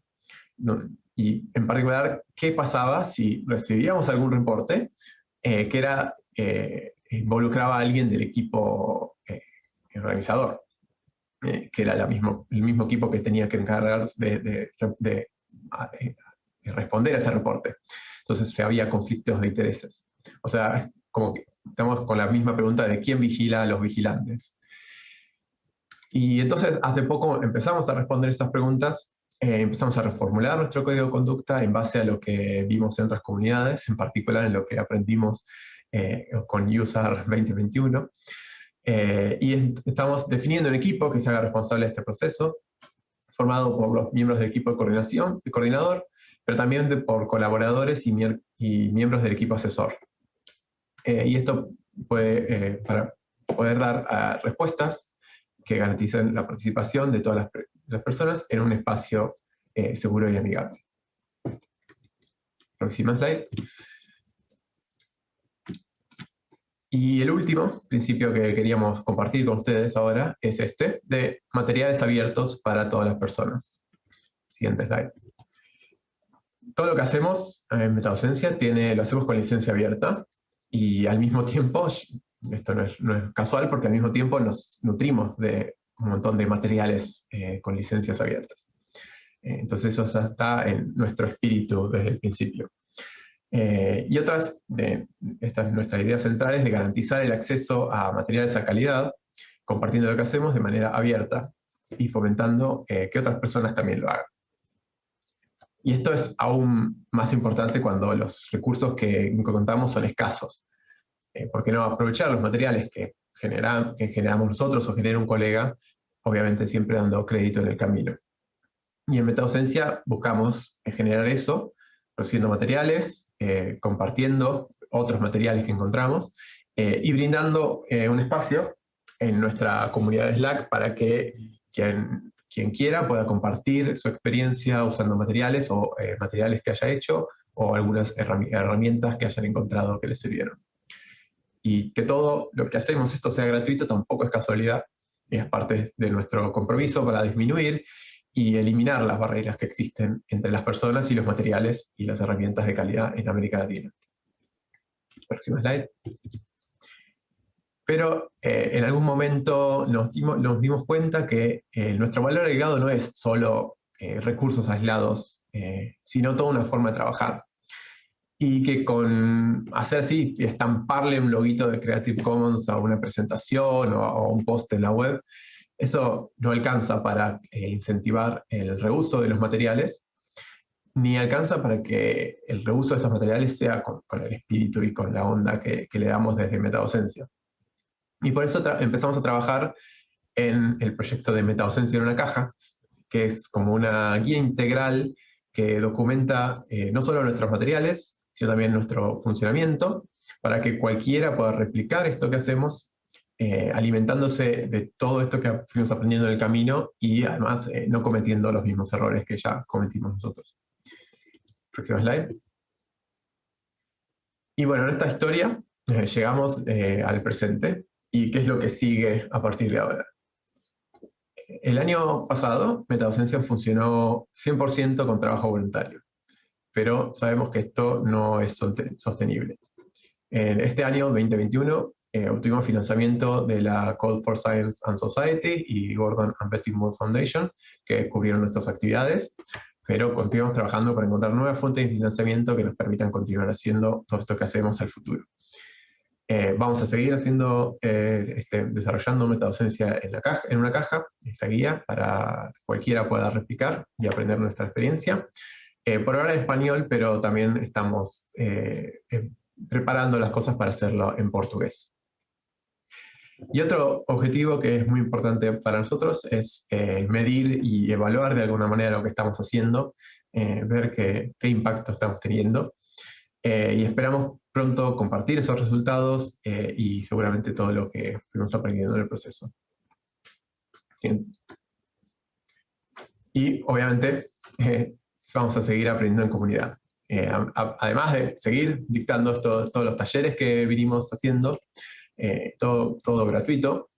Y en particular, qué pasaba si recibíamos algún reporte que era involucraba a alguien del equipo eh, organizador, eh, que era el mismo equipo que tenía que encargarse de, responder a ese reporte. Entonces se había conflictos de intereses. O sea, como que estamos con la misma pregunta de quién vigila a los vigilantes. Y entonces hace poco empezamos a responder estas preguntas, eh, empezamos a reformular nuestro código de conducta en base a lo que vimos en otras comunidades, en particular en lo que aprendimos eh, con USAR 2021. Eh, y estamos definiendo un equipo que se haga responsable de este proceso, formado por los miembros del equipo de coordinación, de coordinador, pero también por colaboradores y, miembros del equipo asesor. Eh, y esto puede, para poder dar respuestas que garanticen la participación de todas las, las personas en un espacio seguro y amigable. Próxima slide. Y el último principio que queríamos compartir con ustedes ahora es este, de materiales abiertos para todas las personas. Siguiente slide. Todo lo que hacemos en Metadocencia tiene, lo hacemos con licencia abierta, y al mismo tiempo, esto no es, casual porque al mismo tiempo nos nutrimos de un montón de materiales eh, con licencias abiertas. Eh, entonces eso está en nuestro espíritu desde el principio. Eh, y otras, de estas nuestras ideas centrales de garantizar el acceso a materiales a calidad, compartiendo lo que hacemos de manera abierta y fomentando que otras personas también lo hagan. Y esto es aún más importante cuando los recursos que contamos son escasos. Eh, ¿Por qué no aprovechar los materiales que, que generamos nosotros o genera un colega, obviamente siempre dando crédito en el camino? Y en MetaDocencia buscamos generar eso, produciendo materiales, eh, compartiendo otros materiales que encontramos eh, y brindando un espacio en nuestra comunidad de Slack para que quien quien quiera pueda compartir su experiencia usando materiales o eh, materiales que haya hecho o algunas herramientas que hayan encontrado que les sirvieron. Y que todo lo que hacemos esto sea gratuito tampoco es casualidad, es parte de nuestro compromiso para disminuir y eliminar las barreras que existen entre las personas y los materiales y las herramientas de calidad en América Latina. Próxima slide. Pero eh, en algún momento nos dimos, cuenta que eh, nuestro valor agregado no es solo eh, recursos aislados, sino toda una forma de trabajar. Y que con hacer así, estamparle un loguito de Creative Commons a una presentación o a un post en la web, eso no alcanza para incentivar el reuso de los materiales, ni alcanza para que el reuso de esos materiales sea con, el espíritu y con la onda que, que le damos desde metadocencia. Y por eso empezamos a trabajar en el proyecto de MetaDocencia en una caja, que es como una guía integral que documenta eh, no solo nuestros materiales, sino también nuestro funcionamiento, para que cualquiera pueda replicar esto que hacemos, eh, alimentándose de todo esto que fuimos aprendiendo en el camino y además eh, no cometiendo los mismos errores que ya cometimos nosotros. Próxima slide. Y bueno, en esta historia llegamos al presente y qué es lo que sigue a partir de ahora. El año pasado, MetaDocencia funcionó 100% con trabajo voluntario, pero sabemos que esto no es sostenible. En este año, 2021, eh, obtuvimos financiamiento de la Code for Science and Society y Gordon and Betty Moore Foundation, que cubrieron nuestras actividades, pero continuamos trabajando para encontrar nuevas fuentes de financiamiento que nos permitan continuar haciendo todo esto que hacemos al futuro. Eh, vamos a seguir haciendo, eh, este, desarrollando metadocencia en, la caja, en una caja, esta guía, para que cualquiera pueda replicar y aprender nuestra experiencia. Eh, por ahora en español, pero también estamos preparando las cosas para hacerlo en portugués. Y otro objetivo que es muy importante para nosotros es medir y evaluar de alguna manera lo que estamos haciendo, ver qué, impacto estamos teniendo. y esperamos pronto compartir esos resultados eh, y seguramente todo lo que fuimos aprendiendo en el proceso. Y obviamente eh, vamos a seguir aprendiendo en comunidad. Eh, además de seguir dictando todos los talleres que vinimos haciendo, todo, todo gratuito,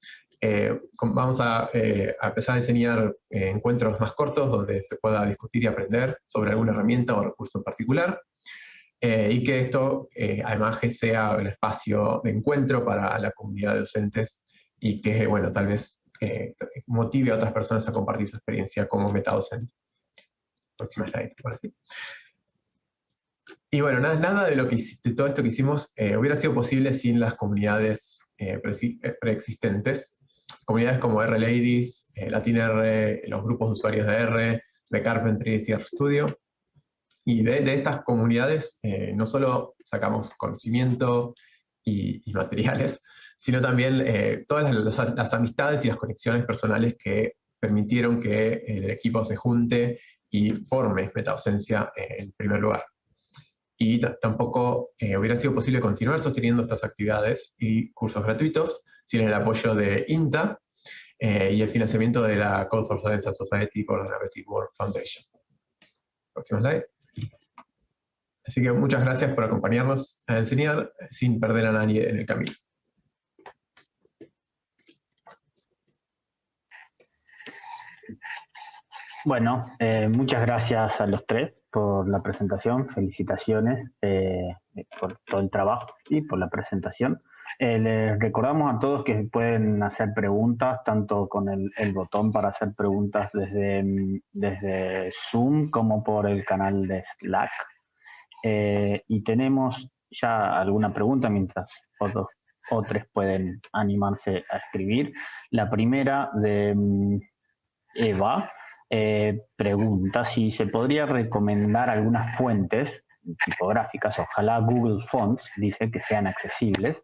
vamos a, a, empezar a enseñar encuentros más cortos donde se pueda discutir y aprender sobre alguna herramienta o recurso en particular. Eh, y que esto eh, además sea el espacio de encuentro para la comunidad de docentes y que, bueno, tal vez eh, motive a otras personas a compartir su experiencia como metadocente. Próxima slide, por sí. Y bueno, nada, nada de, lo que, de todo esto que hicimos hubiera sido posible sin las comunidades preexistentes. Comunidades como R-Ladies, LatinR, los grupos de usuarios de R, de Carpentry y RStudio, y de, estas comunidades eh, no solo sacamos conocimiento y, materiales, sino también eh, todas las, amistades y las conexiones personales que permitieron que el equipo se junte y forme MetaDocencia en primer lugar. Y tampoco eh, hubiera sido posible continuar sosteniendo estas actividades y cursos gratuitos sin el apoyo de INTA y el financiamiento de la Code for Science Society por la World Foundation. Próxima slide. Así que muchas gracias por acompañarnos a enseñar sin perder a nadie en el camino. Bueno, eh, muchas gracias a los tres por la presentación, felicitaciones. Eh, por todo el trabajo y por la presentación. Eh, les recordamos a todos que pueden hacer preguntas, tanto con el, botón para hacer preguntas desde, desde Zoom como por el canal de Slack. Eh, y tenemos ya alguna pregunta mientras otros, otros pueden animarse a escribir. La primera de mm, Eva eh, pregunta si se podría recomendar algunas fuentes tipográficas, ojalá Google Fonts, dice que sean accesibles,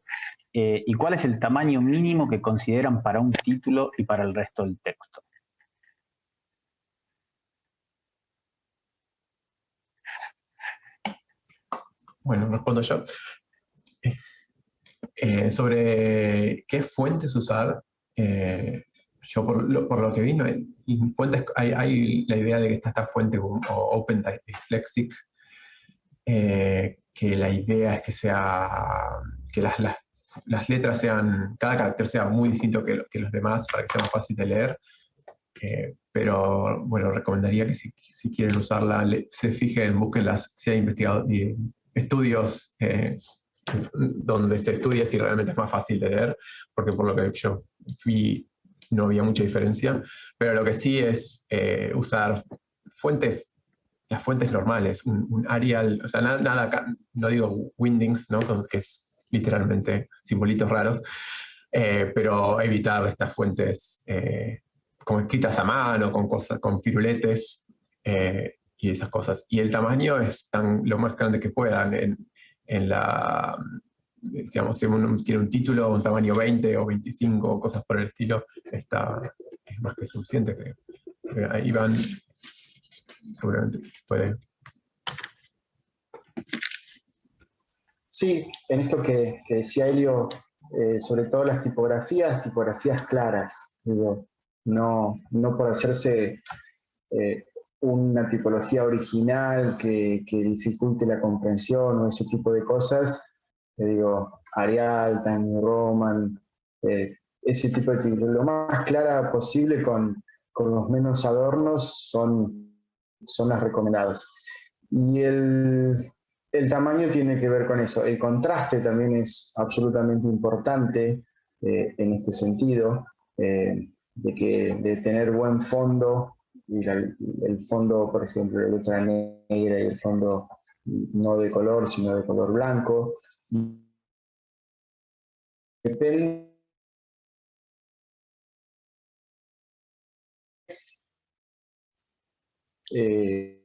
eh, y cuál es el tamaño mínimo que consideran para un título y para el resto del texto. Bueno, respondo yo. Eh, sobre qué fuentes usar, eh, yo por lo, que vi, fuentes, hay, la idea de que está esta fuente o Open Dyslexic, eh, que la idea es que sea que las, las, letras sean, cada carácter sea muy distinto que, que, los demás para que sea más fácil de leer. pero bueno, recomendaría que si, si quieren usarla, se fijen, busquen las, si hay investigado, estudios eh, donde se estudia si realmente es más fácil de leer, porque por lo que yo fui no había mucha diferencia, pero lo que sí es eh, usar fuentes, las fuentes normales, un, Arial, o sea, nada, no digo Windings, ¿no? que es literalmente simbolitos raros, eh, pero evitar estas fuentes como escritas a mano, con cosas, con firuletes, y esas cosas. Y el tamaño es tan, lo más grande que puedan. En, en la, digamos, si uno quiere un título, un tamaño 20 o 25 o cosas por el estilo, está, es más que suficiente, creo. Ahí van, seguramente puede. Sí, en esto que, que decía Helio, eh, sobre todo las tipografías, tipografías claras, digo, no, no por hacerse eh, una tipología original que, dificulte la comprensión o ese tipo de cosas, te digo, Arial, Time Roman, eh, ese tipo de tipología, lo más clara posible con, los menos adornos son, son las recomendadas. Y el, tamaño tiene que ver con eso. El contraste también es absolutamente importante eh, en este sentido, eh, de, que, de tener buen fondo y el fondo, por ejemplo, la letra negra y el fondo no de color, sino de color blanco. Depende eh,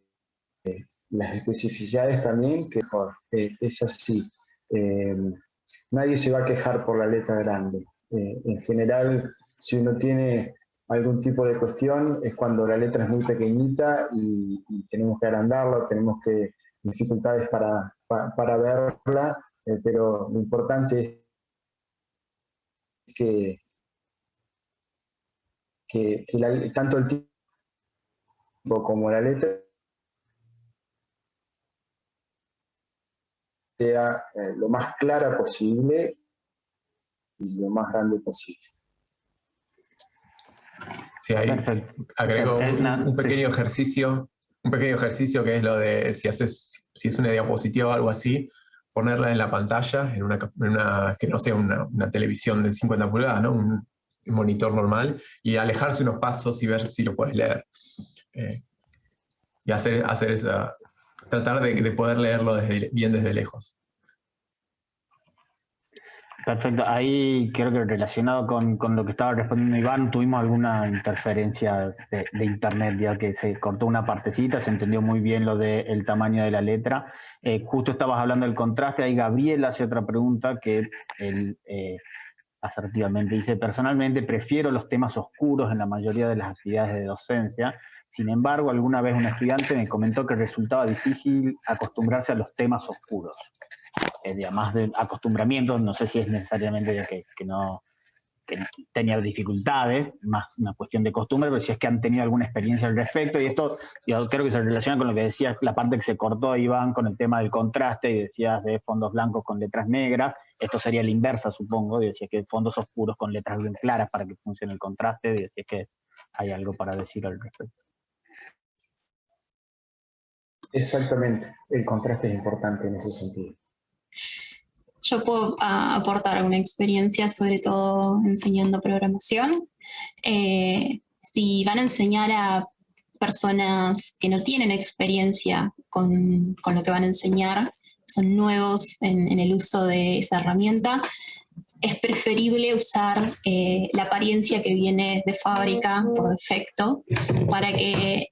las especificidades también, que eh, es así. Eh, nadie se va a quejar por la letra grande. en general, si uno tiene algún tipo de cuestión es cuando la letra es muy pequeñita y, tenemos que agrandarla, tenemos que dificultades para, para, verla, eh, pero lo importante es que, que, tanto el tipo como la letra sea eh, lo más clara posible y lo más grande posible. Sí, ahí agrego un, pequeño ejercicio, un pequeño ejercicio que es lo de si haces, si es una diapositiva o algo así, ponerla en la pantalla, en una, que no sea una, televisión de 50 pulgadas, ¿no? Un, monitor normal, y alejarse unos pasos y ver si lo puedes leer. Eh, y hacer, hacer esa, tratar de, poder leerlo bien desde lejos. Perfecto. Ahí creo que relacionado con, lo que estaba respondiendo Iván, tuvimos alguna interferencia de, internet, ya que se cortó una partecita, se entendió muy bien lo del tamaño de la letra. Eh, justo estabas hablando del contraste, ahí Gabriel hace otra pregunta que él eh, asertivamente dice, personalmente prefiero los temas oscuros en la mayoría de las actividades de docencia, sin embargo, alguna vez un estudiante me comentó que resultaba difícil acostumbrarse a los temas oscuros eh, más de acostumbramiento, no sé si es necesariamente que, que no que tenía dificultades, más una cuestión de costumbre, pero si es que han tenido alguna experiencia al respecto, y esto yo creo que se relaciona con lo que decías, la parte que se cortó Iván con el tema del contraste, y decías de fondos blancos con letras negras, esto sería la inversa, supongo, y decías que fondos oscuros con letras bien claras para que funcione el contraste, y decías que hay algo para decir al respecto. Exactamente, el contraste es importante en ese sentido. Yo puedo ah, aportar una experiencia, sobre todo enseñando programación. Eh, si van a enseñar a personas que no tienen experiencia con, lo que van a enseñar, son nuevos en, el uso de esa herramienta, es preferible usar eh, la apariencia que viene de fábrica por defecto para que,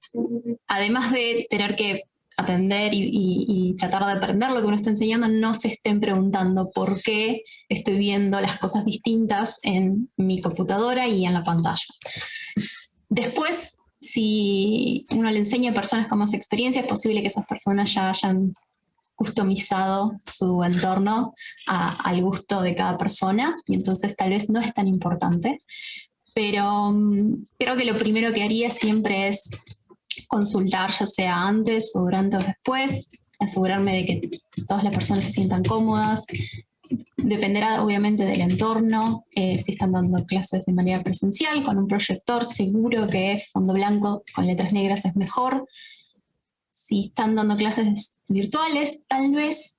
además de tener que atender y, tratar de aprender lo que uno está enseñando, no se estén preguntando por qué estoy viendo las cosas distintas en mi computadora y en la pantalla. Después, si uno le enseña a personas con más experiencia, es posible que esas personas ya hayan customizado su entorno al gusto de cada persona y entonces tal vez no es tan importante. Pero mm, creo que lo primero que haría siempre es consultar, ya sea antes o durante o después, asegurarme de que todas las personas se sientan cómodas. Dependerá obviamente del entorno, eh, si están dando clases de manera presencial, con un proyector, seguro que fondo blanco con letras negras es mejor. Si están dando clases virtuales, tal vez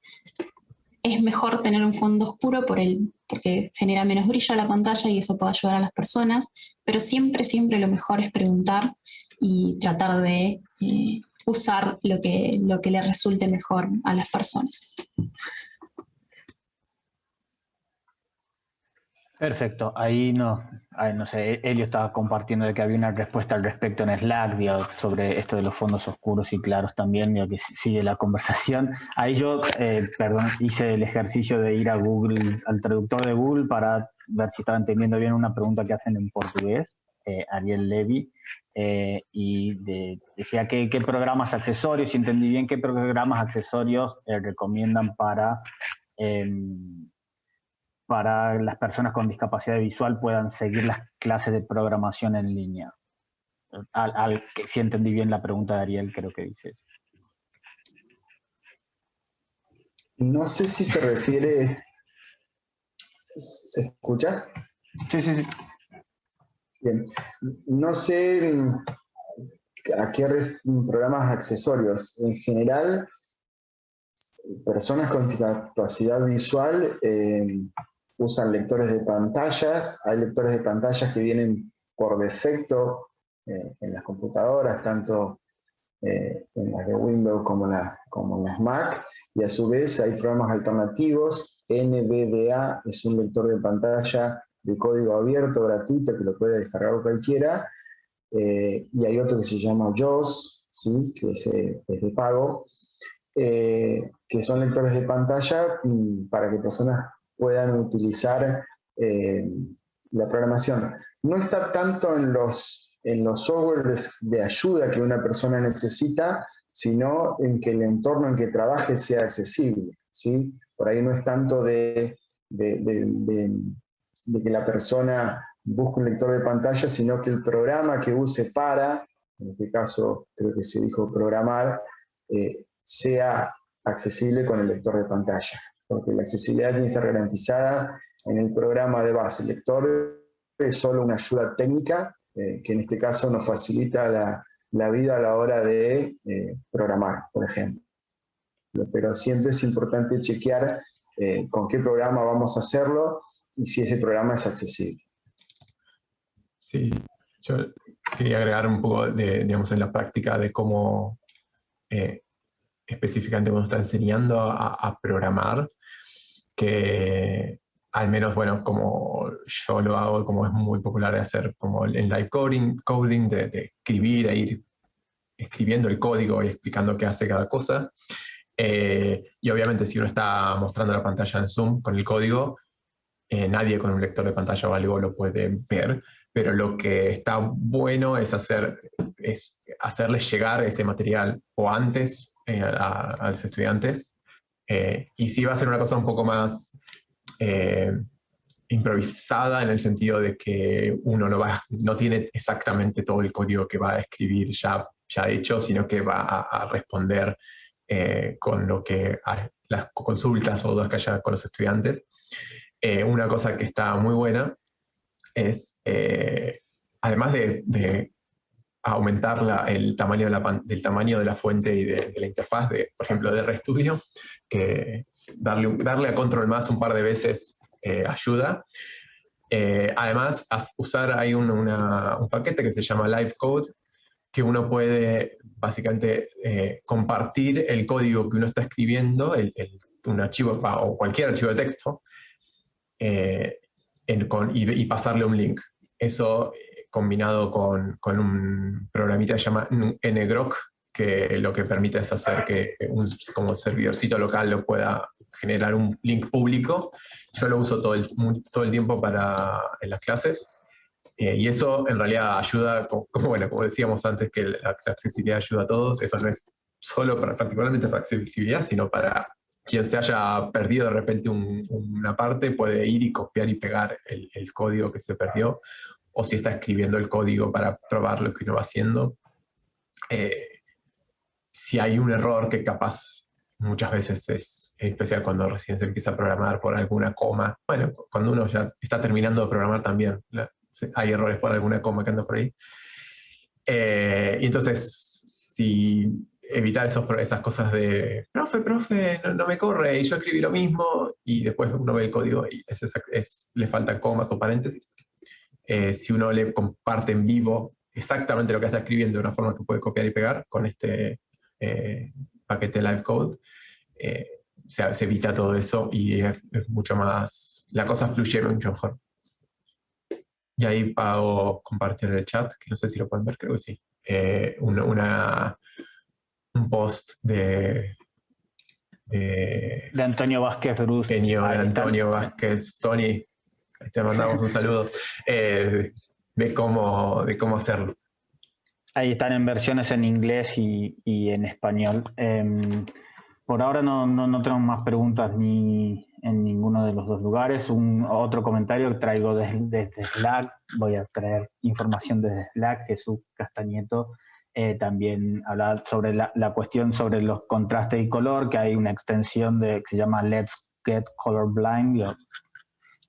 es mejor tener un fondo oscuro por el, porque genera menos brillo a la pantalla y eso puede ayudar a las personas, pero siempre, siempre lo mejor es preguntar y tratar de eh, usar lo que, lo que le resulte mejor a las personas. Perfecto, ahí no, no sé, Elio estaba compartiendo de que había una respuesta al respecto en Slack sobre esto de los fondos oscuros y claros también, ya que sigue la conversación. Ahí yo, eh, perdón, hice el ejercicio de ir a Google, al traductor de Google para ver si estaba entendiendo bien una pregunta que hacen en portugués, eh, Ariel Levy, eh, y decía qué, programas accesorios, si entendí bien qué programas accesorios eh, recomiendan para, em, para las personas con discapacidad visual puedan seguir las clases de programación en línea. Al, si entendí bien la pregunta de Ariel, creo que dice eso. No sé si se refiere... ¿Se escucha? Sí, sí, sí. Bien, no sé a qué programas accesorios. En general, personas con discapacidad visual eh, usan lectores de pantallas. Hay lectores de pantallas que vienen por defecto eh, en las computadoras, tanto eh, en las de Windows como, como en las Mac. Y a su vez hay programas alternativos. NVDA es un lector de pantalla de código abierto, gratuito, que lo puede descargar cualquiera, eh, y hay otro que se llama JOS, ¿sí? que es, eh, de pago, eh, que son lectores de pantalla para que personas puedan utilizar la programación. No está tanto en los, en los softwares de ayuda que una persona necesita, sino en que el entorno en que trabaje sea accesible. ¿sí? Por ahí no es tanto de de que la persona busque un lector de pantalla, sino que el programa que use para, en este caso creo que se dijo programar, eh, sea accesible con el lector de pantalla. Porque la accesibilidad tiene que estar garantizada en el programa de base. El lector es solo una ayuda técnica, eh, que en este caso nos facilita la, vida a la hora de eh, programar, por ejemplo. Pero siempre es importante chequear con qué programa vamos a hacerlo y si ese programa es accesible. Sí, yo quería agregar un poco de, digamos, en la práctica de cómo eh, específicamente uno está enseñando a, programar, que al menos, bueno, como yo lo hago, como es muy popular de hacer como el live coding, coding de, escribir e ir escribiendo el código y explicando qué hace cada cosa. Eh, y obviamente si uno está mostrando la pantalla en Zoom con el código, eh, nadie con un lector de pantalla o algo lo puede ver, pero lo que está bueno es, hacer, es hacerles llegar ese material o antes eh, a, los estudiantes, eh, y sí va a ser una cosa un poco más improvisada en el sentido de que uno no, va, no tiene exactamente todo el código que va a escribir ya, ya hecho, sino que va a, responder con lo que las consultas o dudas que haya con los estudiantes. Eh, una cosa que está muy buena es, eh, además de, aumentar el tamaño de la, del tamaño de la fuente y de, la interfaz, de, por ejemplo, de RStudio, que darle, darle a control más un par de veces eh, ayuda. Además, usar hay un, paquete que se llama Live Code, que uno puede básicamente compartir el código que uno está escribiendo, el, un archivo o cualquier archivo de texto, y, pasarle un link. Eso combinado con, con un programita que se llama ngrok, que lo que permite es hacer que un como servidorcito local lo pueda generar un link público. Yo lo uso todo el, todo el tiempo para, en las clases. Eh, y eso en realidad ayuda, como, bueno, como decíamos antes, que la accesibilidad ayuda a todos. Eso no es solo para, particularmente para accesibilidad, sino para quien se haya perdido de repente una parte, puede ir y copiar y pegar el, el, código que se perdió, o si está escribiendo el código para probar lo que uno va haciendo. Eh, si hay un error que capaz muchas veces es especial cuando recién se empieza a programar por alguna coma. Bueno, cuando uno ya está terminando de programar también hay errores por alguna coma que anda por ahí. Eh, y entonces, si evitar esos, esas cosas de, profe, profe, no, me corre, y yo escribí lo mismo, y después uno ve el código y es, le faltan comas o paréntesis. Eh, si uno le comparte en vivo exactamente lo que está escribiendo de una forma que puede copiar y pegar con este eh, paquete live code, eh, se, evita todo eso y es, mucho más, la cosa fluye mucho mejor. Y ahí pago compartir el chat, que no sé si lo pueden ver, creo que sí. Eh, una, un post de, de, Antonio Vázquez Bruce. de Antonio Vázquez, Tony, te mandamos un saludo, de, cómo, de cómo hacerlo. Ahí están en versiones en inglés y, en español. Em, por ahora no, no, tenemos más preguntas ni en ninguno de los dos lugares. Un otro comentario que traigo desde, Slack, voy a traer información desde Slack, Jesús Castañeto eh, también habla sobre la, cuestión sobre los contrastes y color, que hay una extensión de, que se llama Let's Get Colorblind,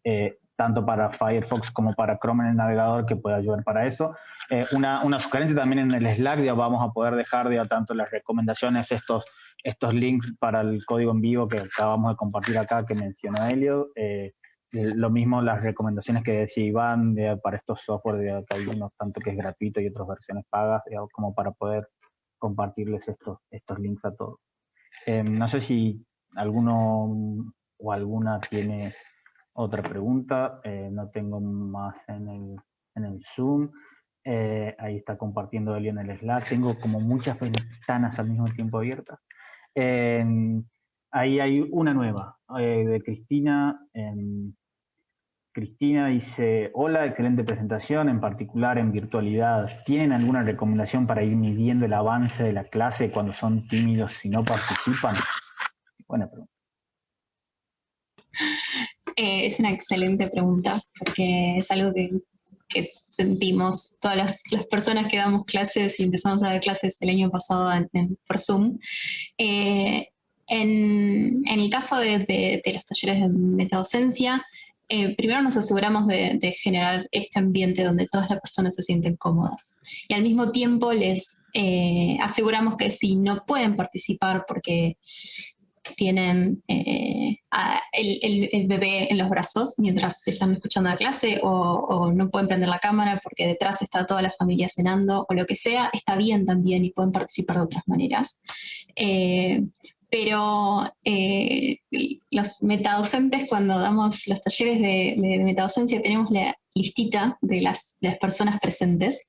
eh, tanto para Firefox como para Chrome en el navegador, que puede ayudar para eso. Eh, una, una, sugerencia también en el Slack, ya vamos a poder dejar ya tanto las recomendaciones, estos, estos links para el código en vivo que acabamos de compartir acá, que mencionó Helio. Eh, lo mismo las recomendaciones que decía Iván para estos software, de, que hay unos tanto que es gratuito y otras versiones pagas, como para poder compartirles estos, estos links a todos. Eh, no sé si alguno o alguna tiene otra pregunta, no tengo más en el, en el Zoom. Eh, ahí está compartiendo Eli en el Slack. Tengo como muchas ventanas al mismo tiempo abiertas. Ahí hay una nueva, eh, de Cristina. Cristina dice, hola, excelente presentación, en particular en virtualidad. ¿Tienen alguna recomendación para ir midiendo el avance de la clase cuando son tímidos y no participan? Buena pregunta. Eh, es una excelente pregunta, porque es algo que que sentimos todas las, personas que damos clases y empezamos a dar clases el año pasado en, por Zoom. Eh, en, el caso de, los talleres de metadocencia, eh, primero nos aseguramos de, generar este ambiente donde todas las personas se sienten cómodas. Y al mismo tiempo les eh, aseguramos que si no pueden participar porque tienen eh, el, bebé en los brazos mientras están escuchando la clase o, no pueden prender la cámara porque detrás está toda la familia cenando o lo que sea, está bien también y pueden participar de otras maneras. Eh, pero eh, los metadocentes, cuando damos los talleres de, de, metadocencia, tenemos la listita de las, de las personas presentes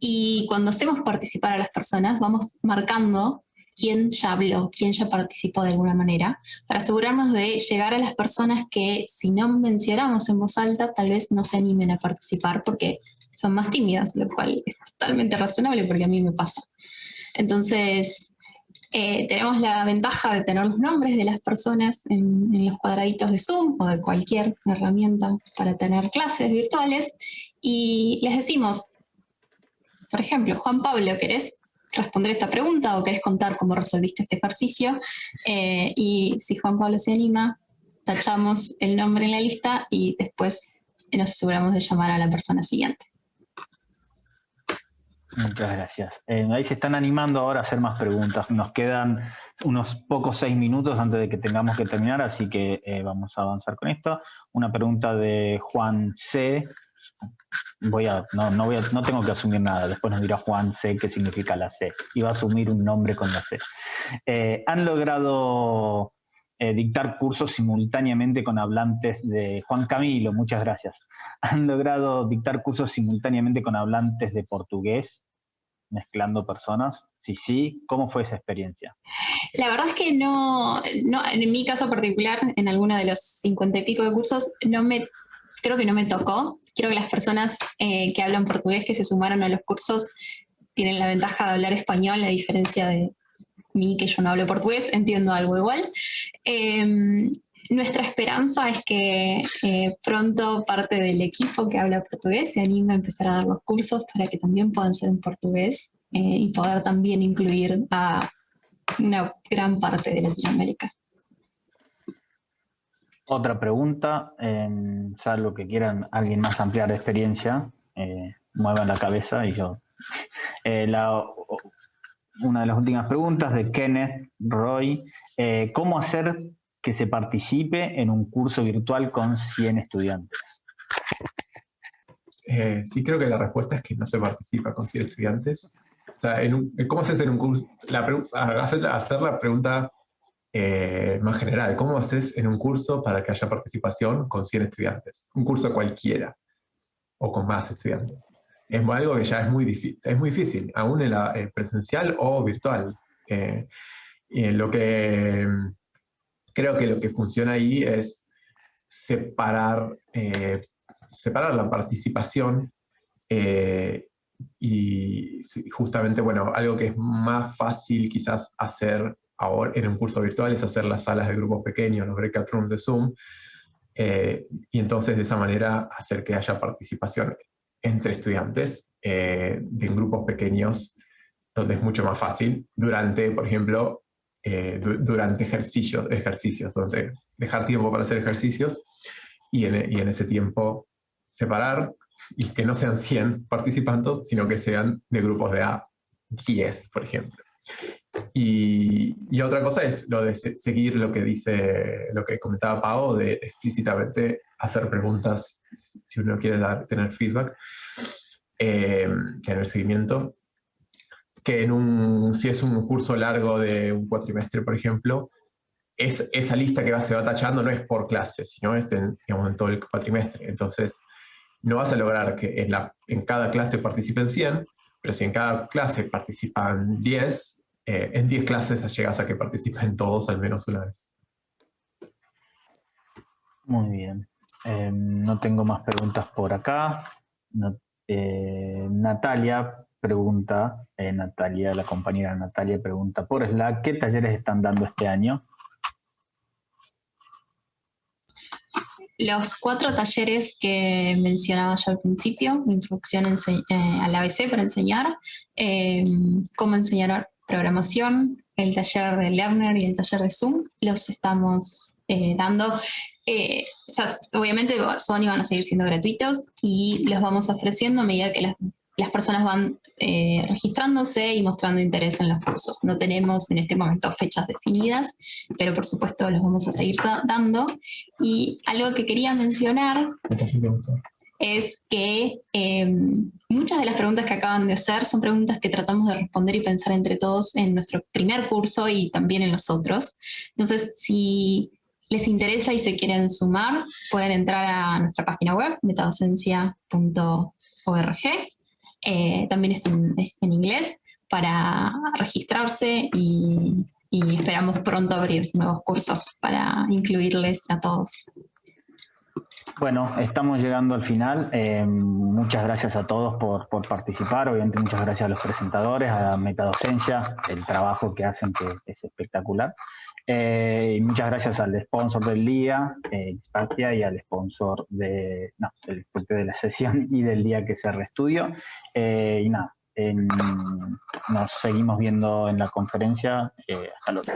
y cuando hacemos participar a las personas, vamos marcando quién ya habló, quién ya participó de alguna manera, para asegurarnos de llegar a las personas que si no mencionamos en voz alta, tal vez no se animen a participar porque son más tímidas, lo cual es totalmente razonable porque a mí me pasa. Entonces, eh, tenemos la ventaja de tener los nombres de las personas en, los cuadraditos de Zoom o de cualquier herramienta para tener clases virtuales y les decimos, por ejemplo, Juan Pablo, ¿querés responder esta pregunta o querés contar cómo resolviste este ejercicio. Eh, y si Juan Pablo se anima, tachamos el nombre en la lista y después nos aseguramos de llamar a la persona siguiente. Muchas gracias. Eh, ahí se están animando ahora a hacer más preguntas. Nos quedan unos pocos seis minutos antes de que tengamos que terminar, así que eh, vamos a avanzar con esto. Una pregunta de Juan C. Voy a, no, no, voy no tengo que asumir nada, después nos dirá Juan C qué significa la C. Va a asumir un nombre con la C. Eh, ¿Han logrado dictar cursos simultáneamente con hablantes de Juan Camilo? Muchas gracias han logrado dictar cursos simultáneamente con hablantes de portugués, mezclando personas? Si sí, ¿cómo fue esa experiencia? La verdad es que no, en mi caso particular, en alguno de los cincuenta y pico de cursos, no me, creo que no me tocó. Creo que las personas eh, que hablan portugués que se sumaron a los cursos tienen la ventaja de hablar español, a diferencia de mí que yo no hablo portugués, entiendo algo igual. Em, nuestra esperanza es que eh, pronto parte del equipo que habla portugués se anime a empezar a dar los cursos para que también puedan ser en portugués eh, y poder también incluir a una gran parte de Latinoamérica. Otra pregunta, salvo que quieran alguien más ampliar de experiencia, eh, muevan la cabeza y yo. una de las últimas preguntas de Kenneth Roy, ¿cómo hacer que se participe en un curso virtual con 100 estudiantes? Eh, sí, creo que la respuesta es que no se participa con 100 estudiantes. O sea, ¿cómo haces en un curso? La hacer, hacer, la pregunta eh, más general. ¿Cómo haces en un curso para que haya participación con 100 estudiantes? Un curso cualquiera o con más estudiantes. Es algo que ya es muy difícil, es muy difícil, aún en la presencial o virtual. Eh, en lo que creo que lo que funciona ahí es separar, eh, separar la participación eh, y justamente, bueno, algo que es más fácil quizás hacer ahora en un curso virtual es hacer las salas de grupos pequeños, los breakout rooms de Zoom, eh, y entonces de esa manera hacer que haya participación entre estudiantes en grupos pequeños, donde es mucho más fácil, durante, por ejemplo, eh, durante ejercicios, ejercicios, donde dejar tiempo para hacer ejercicios y en, y en, ese tiempo separar y que no sean 100 participando, sino que sean de grupos de A 10, por ejemplo. Y, y, otra cosa es lo de seguir lo que dice, lo que comentaba Pau, de explícitamente hacer preguntas si uno quiere dar, tener feedback, eh, tener seguimiento, que en un, si es un curso largo de un cuatrimestre, por ejemplo, es, esa lista que va, se va tachando no es por clase, sino es en, todo el cuatrimestre. Entonces, no vas a lograr que en, la, en cada clase participen 100, pero si en cada clase participan 10, eh, en 10 clases llegas a que participen todos al menos una vez. Muy bien. Em, no tengo más preguntas por acá. Eh, Natalia, pregunta, eh, Natalia, la compañera Natalia pregunta por Slack, ¿qué talleres están dando este año? Los cuatro talleres que mencionaba yo al principio, introducción eh, al ABC para enseñar, eh, cómo enseñar programación, el taller de Learner y el taller de Zoom, los estamos dando. obviamente son y van a seguir siendo gratuitos y los vamos ofreciendo a medida que las las personas van eh, registrándose y mostrando interés en los cursos. No tenemos en este momento fechas definidas, pero por supuesto los vamos a seguir dando. Y algo que quería mencionar es que em, muchas de las preguntas que acaban de hacer son preguntas que tratamos de responder y pensar entre todos en nuestro primer curso y también en los otros. Entonces, si les interesa y se quieren sumar, pueden entrar a nuestra página web, metadocencia.org eh, también está en, inglés para registrarse y, esperamos pronto abrir nuevos cursos para incluirles a todos. Bueno, estamos llegando al final. Eh, muchas gracias a todos por, participar. Obviamente muchas gracias a los presentadores, a Metadocencia, el trabajo que hacen que es espectacular. Eh, y muchas gracias al sponsor del día, eh, y al sponsor de, no, de la sesión y del día que se reestudio. Eh, y nada, nos seguimos viendo en la conferencia. Eh, hasta luego.